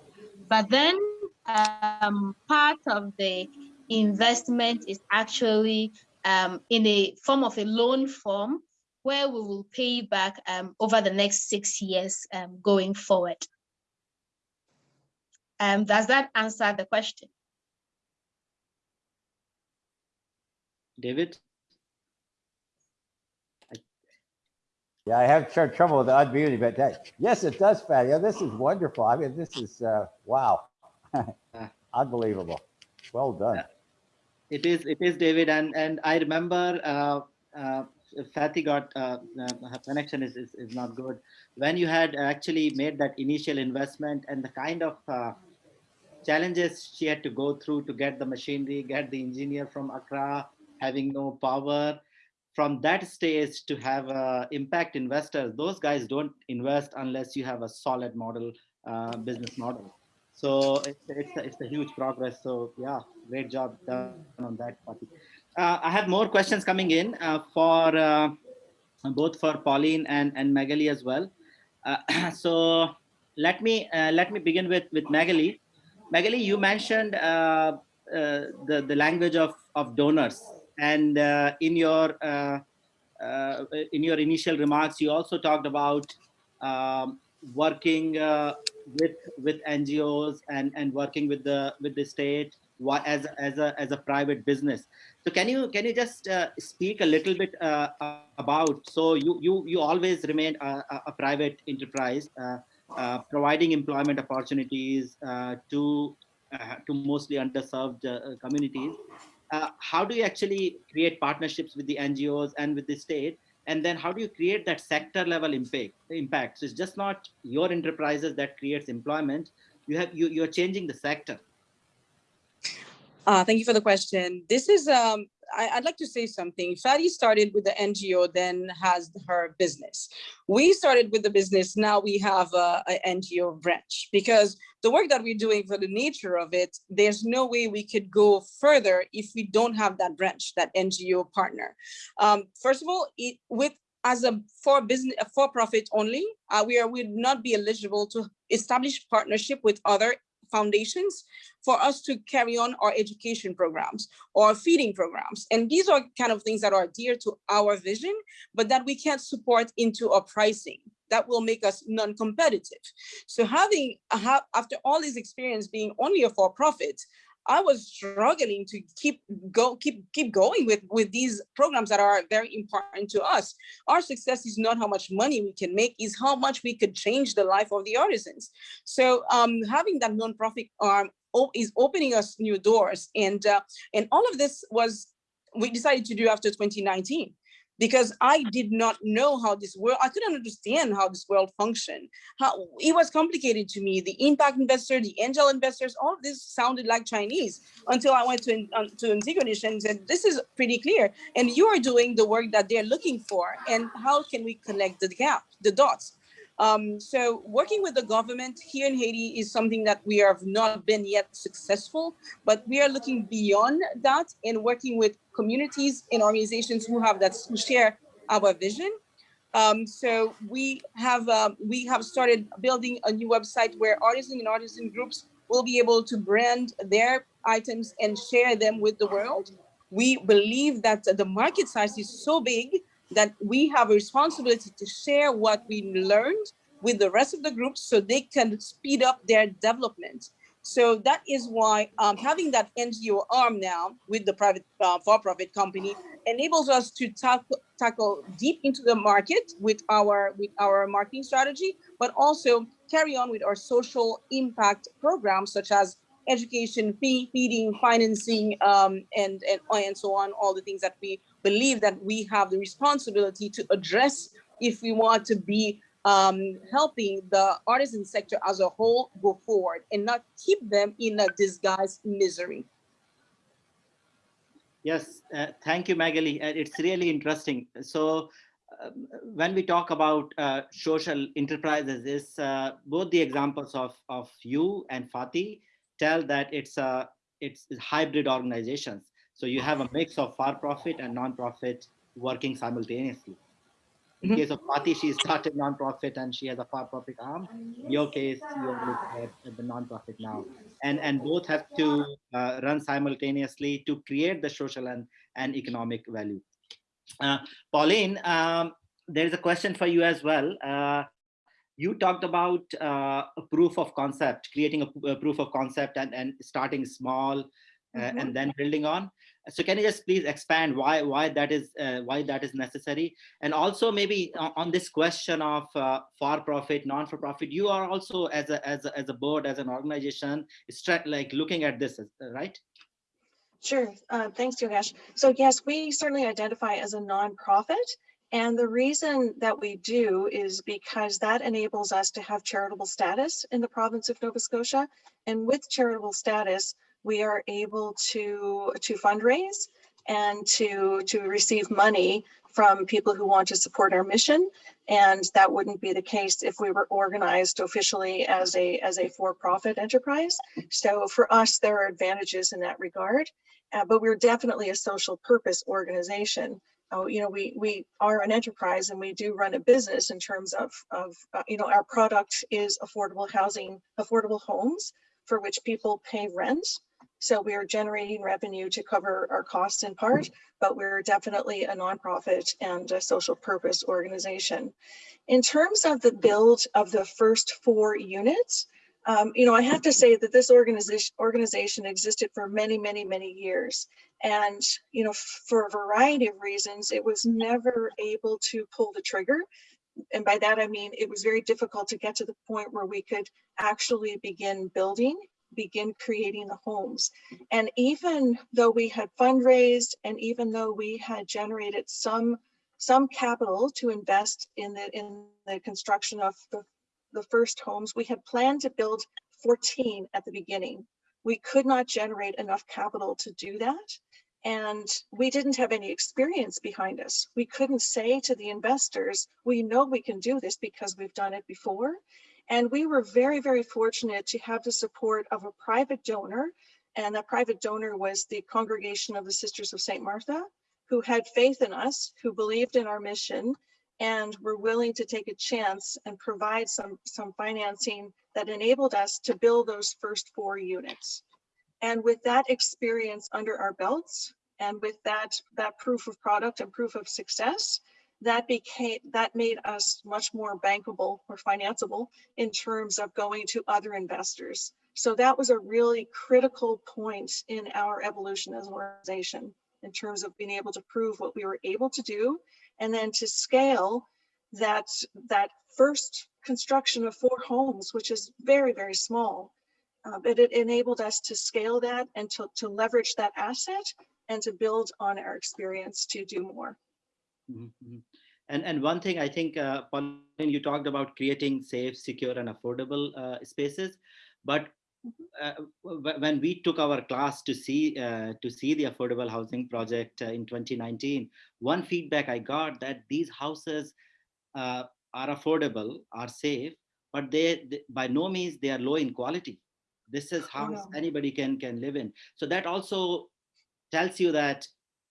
But then um, part of the investment is actually um, in a form of a loan form where we will pay back um, over the next six years um, going forward. Um, does that answer the question? David? Yeah, I have tr- trouble with the unmuting, but that, yes, it does, Fatih. Yeah, this is wonderful. I mean, this is, uh, wow. Unbelievable. Well done. It is, it is, David, and and I remember uh, uh, Fatih got uh, uh, her connection is, is is not good. When you had actually made that initial investment and the kind of uh, challenges she had to go through to get the machinery, get the engineer from Accra, having no power. From that stage to have impact investors, those guys don't invest unless you have a solid model, uh, business model. So it's, it's, a, it's a huge progress. So yeah, great job done on that. Uh, I have more questions coming in uh, for uh, both for Pauline and, and Magali as well. Uh, so let me uh, let me begin with with Magali. Magali, you mentioned uh, the the language of of donors, and uh, in your uh, uh, in your initial remarks, you also talked about um, working uh, with with NGOs and and working with the with the state as as a as a private business. So can you can you just uh, speak a little bit uh, about? So you you you always remain a, a- private enterprise, providing employment opportunities to to mostly underserved communities. Uh, how do you actually create partnerships with the NGOs and with the state? And then how do you create that sector level impact? Impact. So it's just not your enterprises that creates employment. You have you you're changing the sector. Uh, thank you for the question. This is, um, I, I'd like to say something. Fatih started with the NGO, then has her business. We started with the business, now we have a, a NGO branch because the work that we're doing for the nature of it, there's no way we could go further if we don't have that branch, that NGO partner. Um, first of all, it, with as a for business for profit only, uh, we are would not be eligible to establish partnership with other foundations for us to carry on our education programs or feeding programs. And these are kind of things that are dear to our vision, but that we can't support into our pricing. That will make us non-competitive. So having, after all this experience being only a for-profit, I was struggling to keep go keep keep going with with these programs that are very important to us. Our success is not how much money we can make, is how much we could change the life of the artisans. So um, having that nonprofit arm is opening us new doors, and uh, and all of this was we decided to do after 2019 because I did not know how this world, I couldn't understand how this world functioned. How it was complicated to me. The impact investor, the angel investors, all of this sounded like Chinese until I went to, um, to Antigonish and said, this is pretty clear. And you are doing the work that they're looking for. And how can we connect the gap, the dots? Um, so working with the government here in Haiti is something that we have not been yet successful, but we are looking beyond that and working with communities and organizations who have that who share our vision. Um, so we have uh, we have started building a new website where artisan and artisan groups will be able to brand their items and share them with the world. We believe that the market size is so big that we have a responsibility to share what we learned with the rest of the groups so they can speed up their development. So that is why um, having that NGO arm now with the private uh, for-profit company enables us to tackle, tackle deep into the market with our with our marketing strategy, but also carry on with our social impact programs such as education, fee, feeding, financing, um, and, and, and so on, all the things that we believe that we have the responsibility to address if we want to be um, helping the artisan sector as a whole go forward and not keep them in a disguised misery. Yes, uh, thank you, Magali. Uh, it's really interesting. So um, when we talk about uh, social enterprises, is uh, both the examples of, of you and Fatih tell that it's a it's hybrid organizations. So you have a mix of for-profit and non-profit working simultaneously. In mm -hmm. case of Fatih, she started non-profit and she has a for-profit arm. In your case, you're at the non-profit now. And, and both have to uh, run simultaneously to create the social and, and economic value. Uh, Pauline, um, there's a question for you as well. Uh, you talked about uh, a proof of concept, creating a, a, proof of concept and, and starting small uh, mm -hmm. and then building on. So can you just please expand why why that is uh, why that is necessary? And also maybe on this question of uh, for profit, non for profit, you are also as a as a, as a board as an organization, like looking at this, right? Sure. Uh, thanks, Yogesh. So yes, we certainly identify as a nonprofit. And the reason that we do is because that enables us to have charitable status in the province of Nova Scotia. And with charitable status, we are able to, to fundraise and to, to receive money from people who want to support our mission. And that wouldn't be the case if we were organized officially as a, as a for-profit enterprise. So for us, there are advantages in that regard. Uh, but we're definitely a social purpose organization oh, you know, we, we are an enterprise and we do run a business in terms of, of uh, you know, our product is affordable housing, affordable homes for which people pay rent. So we are generating revenue to cover our costs in part, but we're definitely a nonprofit and a social purpose organization. In terms of the build of the first four units, um, you know, I have to say that this organization organization existed for many, many, many years. And, you know, for a variety of reasons, it was never able to pull the trigger. And by that, I mean, it was very difficult to get to the point where we could actually begin building, begin creating the homes. And even though we had fundraised and even though we had generated some some capital to invest in the in the construction of the the first homes, we had planned to build 14 at the beginning. We could not generate enough capital to do that. And we didn't have any experience behind us. We couldn't say to the investors, we know we can do this because we've done it before. And we were very, very fortunate to have the support of a private donor. And that private donor was the Congregation of the Sisters of St. Martha, who had faith in us, who believed in our mission, and were willing to take a chance and provide some, some financing that enabled us to build those first four units. And with that experience under our belts, and with that, that proof of product and proof of success, that became that made us much more bankable or financeable in terms of going to other investors. So that was a really critical point in our evolution as an organization in terms of being able to prove what we were able to do and then to scale that that first construction of four homes, which is very, very small. Uh, but it enabled us to scale that and to, to leverage that asset and to build on our experience to do more. Mhm, mhm. And and one thing I think, uh, Pauline, you talked about creating safe, secure, and affordable uh, spaces, but uh, when we took our class to see uh, to see the affordable housing project uh, in 2019, one feedback I got that these houses uh, are affordable, are safe, but they, they by no means they are low in quality. This is house no. anybody can can live in. So that also tells you that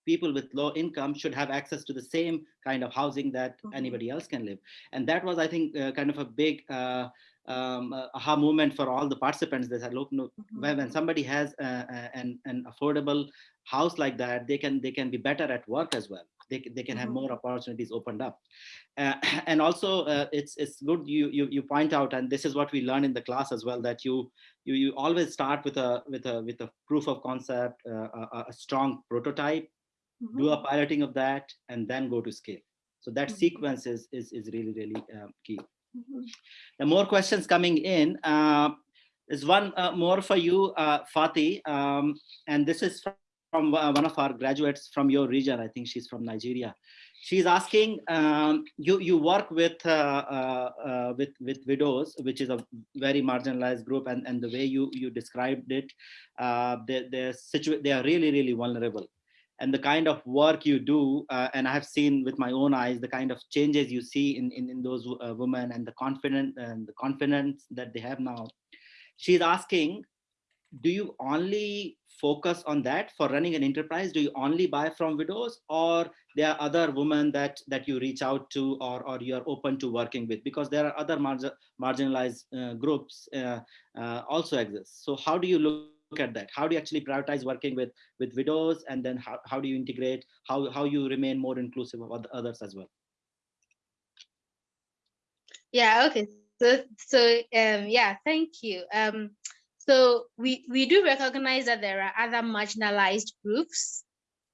people with low income should have access to the same kind of housing that Mhm. anybody else can live. And that was, I think, uh, kind of a big uh, um, aha moment for all the participants. They said, look, no, when, when somebody has uh, uh, an, an affordable house like that, they can they can be better at work as well. They, they can have Mhm. more opportunities opened up. Uh, and also, uh, it's it's good you, you you point out, and this is what we learn in the class as well, that you you you always start with a with a with a proof of concept, uh, a, a- a strong prototype, Mhm. do a piloting of that, and then go to scale. So that Mhm. sequence is is is really really um, key. Mhm. The more questions coming in. Uh, there's one uh, more for you, uh, Fatih, um, and this is from, uh, one of our graduates from your region. I think she's from Nigeria. She's asking, um, you you work with uh, uh, uh, with with widows, which is a very marginalized group, and and the way you you described it, uh, they they're they are really really vulnerable and the kind of work you do uh, and i have seen with my own eyes the kind of changes you see in in, in those uh, women and the confident and the confidence that they have now. She's asking do you only focus on that for running an enterprise? Do you only buy from widows or there are other women that that you reach out to or or you are open to working with? Because there are other margin, marginalized uh, groups uh, uh, also exist. So how do you look at that how do you actually prioritize working with with widows and then how, how do you integrate how how you remain more inclusive of oth- others as well Yeah, okay. So so um yeah, thank you. Um so we we do recognize that there are other marginalized groups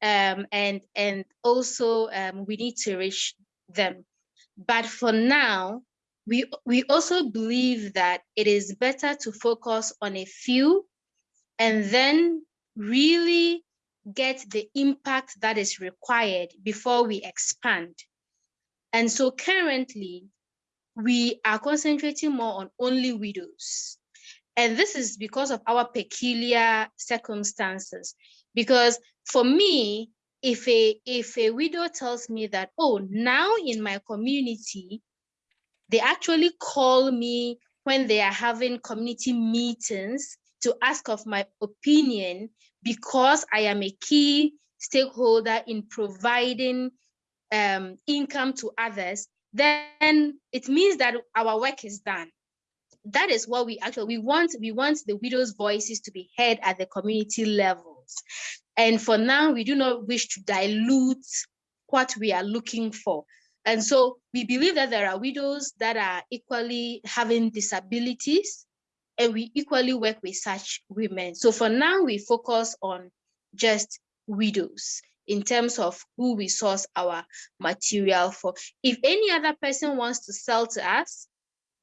um and and also um we need to reach them. But for now, we we also believe that it is better to focus on a few and then really get the impact that is required before we expand. And so currently, we are concentrating more on only widows. And this is because of our peculiar circumstances. Because for me, if a if a widow tells me that, oh, now in my community, they actually call me when they are having community meetings to ask of my opinion because I am a key stakeholder in providing um, income to others, then it means that our work is done. That is what we actually we want. We want the widows' voices to be heard at the community levels. And for now, we do not wish to dilute what we are looking for. And so we believe that there are widows that are equally having disabilities, and we equally work with such women. So for now, we focus on just widows in terms of who we source our material for. If any other person wants to sell to us,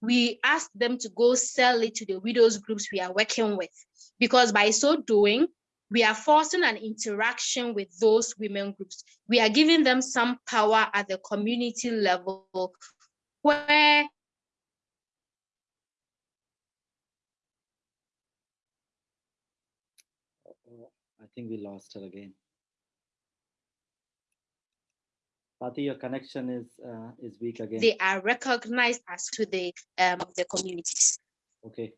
we ask them to go sell it to the widows groups we are working with. Because by so doing, we are forcing an interaction with those women groups. We are giving them some power at the community level where Oh, i think we lost her again Fatih, your connection is uh, is weak again. they are recognized as to the um of the communities. Okay,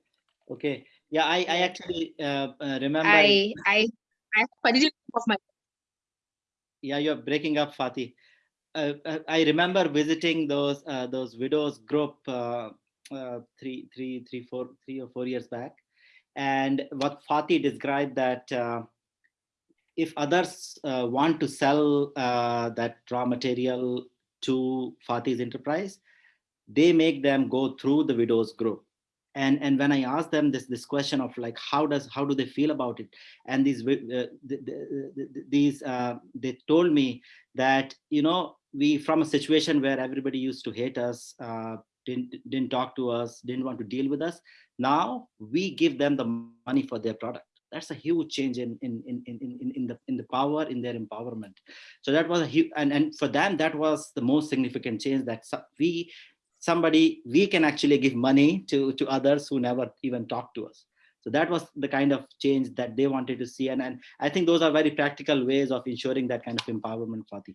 okay. Yeah, I, I actually uh, uh, remember. I I I, didn't of my yeah, you're breaking up, Fatih. Uh, uh, I remember visiting those uh, those widows group uh, uh, three, three, three, four, three or four years back, and what Fatih described that if others uh, want to sell uh, that raw material to Fatih's enterprise, they make them go through the widows group and and when i asked them this this question of like how does how do they feel about it? And these uh, the, the, the, these uh, they told me that you know we from a situation where everybody used to hate us uh, didn't didn't talk to us didn't want to deal with us now we give them the money for their product that's a huge change in in in in, in, in the in the power in their empowerment. So that was a huge and and for them that was the most significant change that we somebody we can actually give money to to others who never even talk to us. So that was the kind of change that they wanted to see. And, and i think those are very practical ways of ensuring that kind of empowerment for the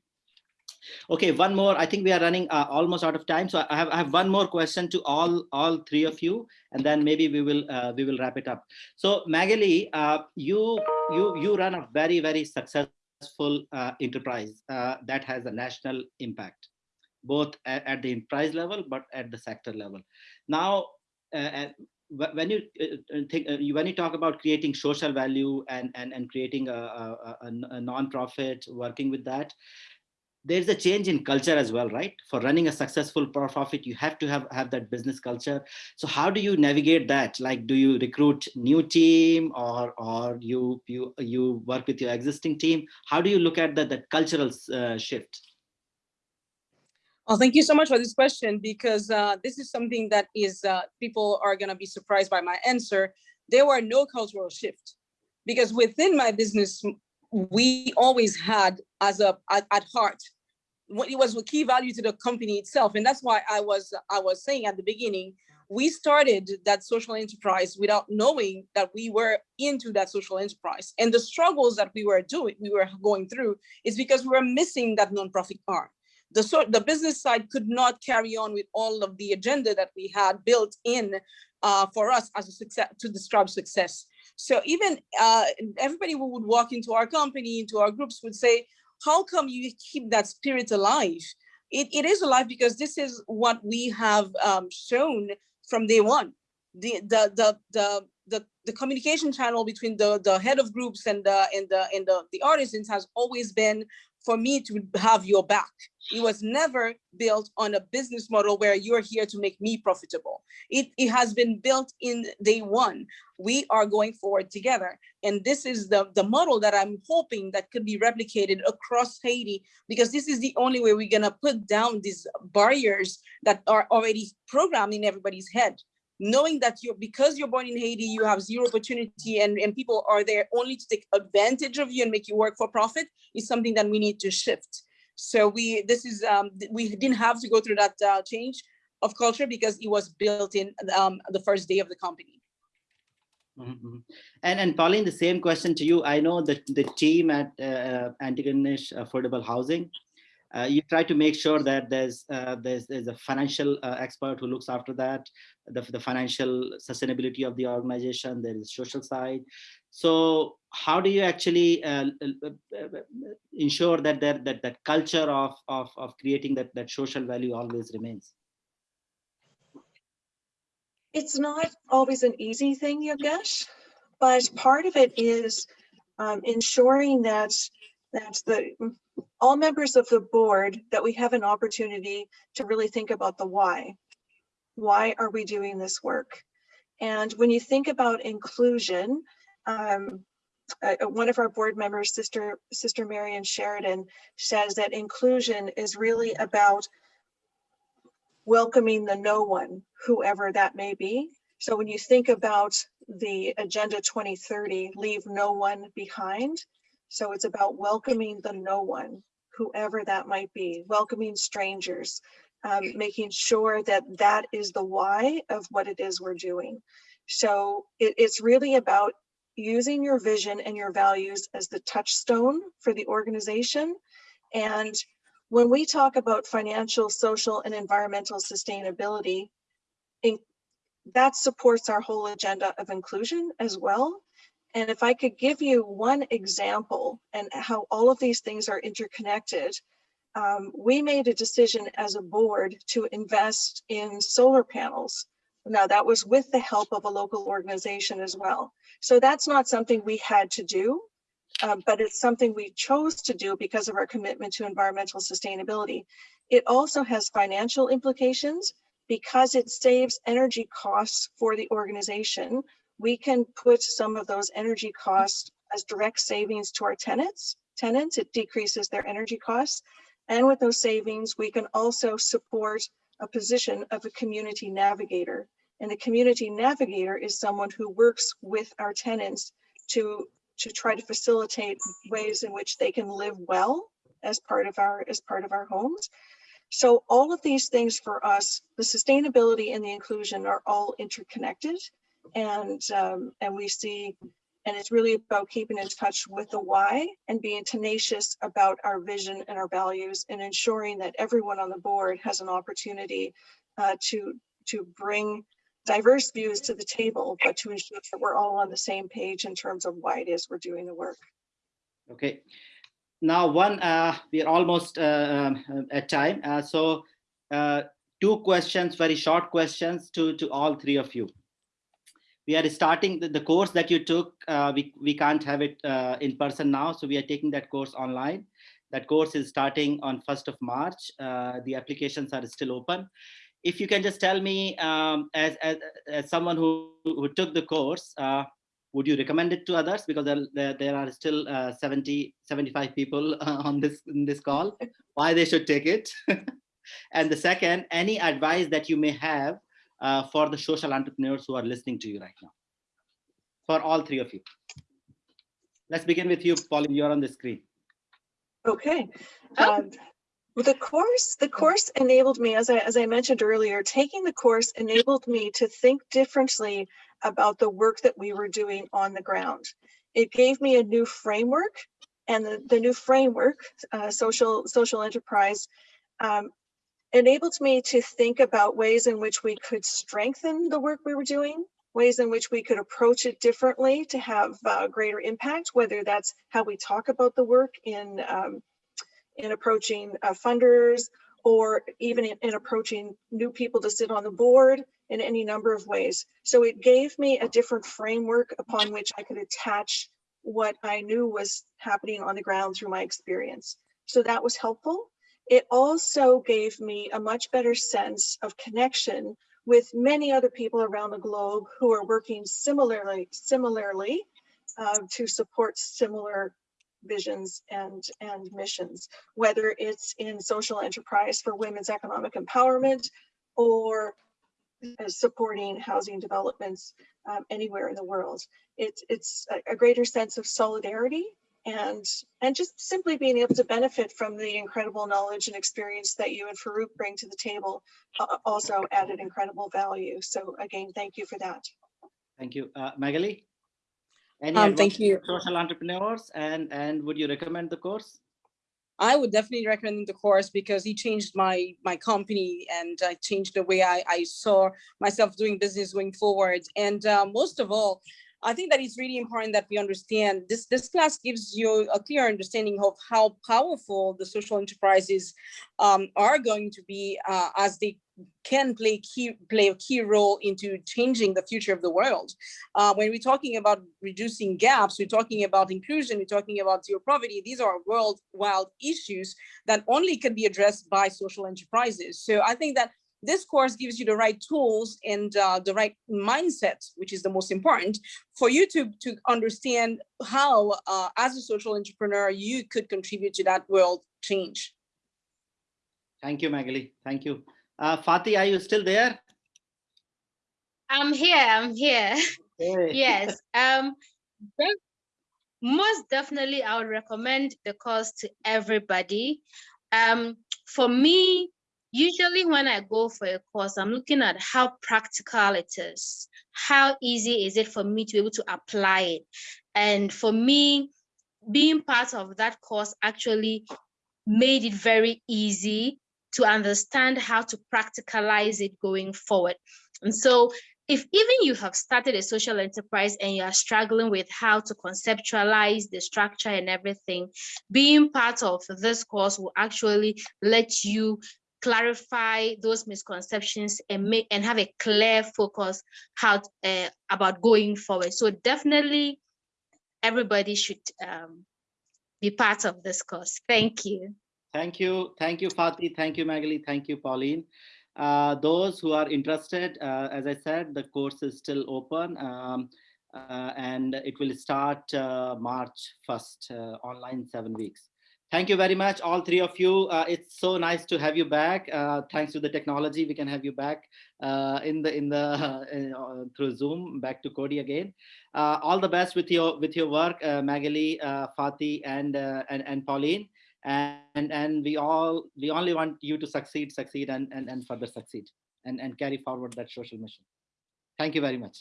okay one more. I think we are running uh, almost out of time. So I have, I have one more question to all all three of you and then maybe we will uh, we will wrap it up. So magali uh, you you you run a very very successful uh, enterprise uh, that has a national impact both at, at, the enterprise level, but at the sector level. Now, uh, when you think when you talk about creating social value and and, and creating a, a, a non-profit working with that there's a change in culture as well right? For running a successful profit you have to have have that business culture. So how do you navigate that? Like do you recruit new team or or you you you work with your existing team? How do you look at that that cultural uh, shift? Well, thank you so much for this question because uh, this is something that is uh, people are going to be surprised by my answer. There were no cultural shift because within my business, we always had as a at, at heart what it was a key value to the company itself, and that's why I was I was saying at the beginning we started that social enterprise without knowing that we were into that social enterprise. And the struggles that we were doing we were going through is because we were missing that nonprofit arm. The sort the business side could not carry on with all of the agenda that we had built in uh, for us as a success to describe success. So even uh, everybody who would walk into our company, into our groups would say, how come you keep that spirit alive? It, it is alive because this is what we have um, shown from day one. The, the, the, the, the, the communication channel between the, the head of groups and the, and the, and the, the artisans has always been for me to have your back. It was never built on a business model where you're here to make me profitable. It, it has been built in day one. We are going forward together. And this is the, the model that I'm hoping that could be replicated across Haiti, because this is the only way we're gonna put down these barriers that are already programmed in everybody's head knowing that you're because you're born in Haiti, you have zero opportunity and, and people are there only to take advantage of you and make you work for profit is something that we need to shift. So we this is um, we didn't have to go through that uh, change of culture because it was built in um, the first day of the company. Mm -hmm. And and Pauline, the same question to you. I know that the team at uh, Antigonish Affordable Housing, uh, you try to make sure that there's uh, there's there's a financial uh, expert who looks after that, the, the financial sustainability of the organization. There is social side. So how do you actually uh, uh, uh, ensure that that that, that culture of, of, of creating that, that social value always remains? It's not always an easy thing, Yogesh, but part of it is um, ensuring that that the all members of the board that we have an opportunity to really think about the why. Why are we doing this work? And when you think about inclusion, um, uh, one of our board members, Sister, Sister Marion Sheridan, says that inclusion is really about welcoming the no one, whoever that may be. So when you think about the Agenda 2030, leave no one behind. So it's about welcoming the no one, whoever that might be, welcoming strangers, um, making sure that that is the why of what it is we're doing. So it, it's really about using your vision and your values as the touchstone for the organization. And when we talk about financial, social, and environmental sustainability, in, that supports our whole agenda of inclusion as well. And if I could give you one example and how all of these things are interconnected, um, we made a decision as a board to invest in solar panels now that was with the help of a local organization as well. So that's not something we had to do, uh, but it's something we chose to do because of our commitment to environmental sustainability. It also has financial implications because it saves energy costs for the organization, we can put some of those energy costs as direct savings to our tenants. Tenants, it decreases their energy costs. And with those savings, we can also support a position of a community navigator. And the community navigator is someone who works with our tenants to, to try to facilitate ways in which they can live well as part of our as part of our homes. So all of these things for us, the sustainability and the inclusion are all interconnected. And um, and we see, and it's really about keeping in touch with the why and being tenacious about our vision and our values and ensuring that everyone on the board has an opportunity uh, to to bring diverse views to the table, but to ensure that we're all on the same page in terms of why it is we're doing the work. Okay. Now, one, uh, we are almost uh, um, at time. Uh, so uh, two questions, very short questions to, to all three of you. We are starting the, the course that you took. Uh, we, we can't have it uh, in person now. So we are taking that course online. That course is starting on 1st of March. the applications are still open if you can just tell me um, as, as, as someone who, who took the course, uh, would you recommend it to others? Because there, there, there are still uh, 70, 75 people uh, on this, in this call, why they should take it. and the second, any advice that you may have uh, for the social entrepreneurs who are listening to you right now? For all three of you. Let's begin with you, Pauline, you're on the screen. Okay. Um, the course, the course enabled me, as I, as I mentioned earlier, taking the course enabled me to think differently about the work that we were doing on the ground. It gave me a new framework and the, the new framework, uh, social, social enterprise, um, enabled me to think about ways in which we could strengthen the work we were doing, ways in which we could approach it differently to have uh, greater impact, whether that's how we talk about the work in um, in approaching uh, funders or even in, in, approaching new people to sit on the board in any number of ways. So it gave me a different framework upon which I could attach what I knew was happening on the ground through my experience. So that was helpful. It also gave me a much better sense of connection with many other people around the globe who are working similarly, similarly uh, to support similar visions and, and missions, whether it's in social enterprise for women's economic empowerment or supporting housing developments um, anywhere in the world. It's, it's a, a greater sense of solidarity and and just simply being able to benefit from the incredible knowledge and experience that you and Farooq bring to the table uh, also added incredible value. So again, thank you for that. Thank you. Uh, Magali? Any um, thank you. social entrepreneurs and, and would you recommend the course? I would definitely recommend the course because he changed my my company and I changed the way I, I saw myself doing business going forward. And uh, most of all, I think that it's really important that we understand this, this class gives you a clear understanding of how powerful the social enterprises um, are going to be uh, as they can play key play a key role into changing the future of the world. Uh, when we're talking about reducing gaps, we're talking about inclusion, we're talking about zero poverty. These are worldwide issues that only can be addressed by social enterprises. So I think that this course gives you the right tools and uh, the right mindset, which is the most important, for you to, to understand how, uh, as a social entrepreneur, you could contribute to that world change. Thank you, Magali. Thank you. Uh, Fatih, are you still there? I'm here. I'm here. Hey. yes. Um, most definitely, I would recommend the course to everybody. Um, for me, usually when I go for a course, I'm looking at how practical it is. How easy is it for me to be able to apply it? And for me, being part of that course actually made it very easy to understand how to practicalize it going forward. And so if even you have started a social enterprise and you are struggling with how to conceptualize the structure and everything, being part of this course will actually let you clarify those misconceptions and make and have a clear focus how uh, about going forward. So definitely everybody should um, be part of this course. Thank you. Thank you. Thank you, Fatih. Thank you, Magali. Thank you, Pauline. Uh, those who are interested, uh, as I said, the course is still open um, uh, and it will start uh, March 1st, uh, online seven weeks. Thank you very much, all three of you. Uh, it's so nice to have you back. Uh, thanks to the technology, we can have you back uh, in the in the uh, through Zoom. Back to Coady again. all the best with your with your work, Magali, Fatih, and and and Pauline and and we all we only want you to succeed succeed and and, and further succeed and and carry forward that social mission thank you very much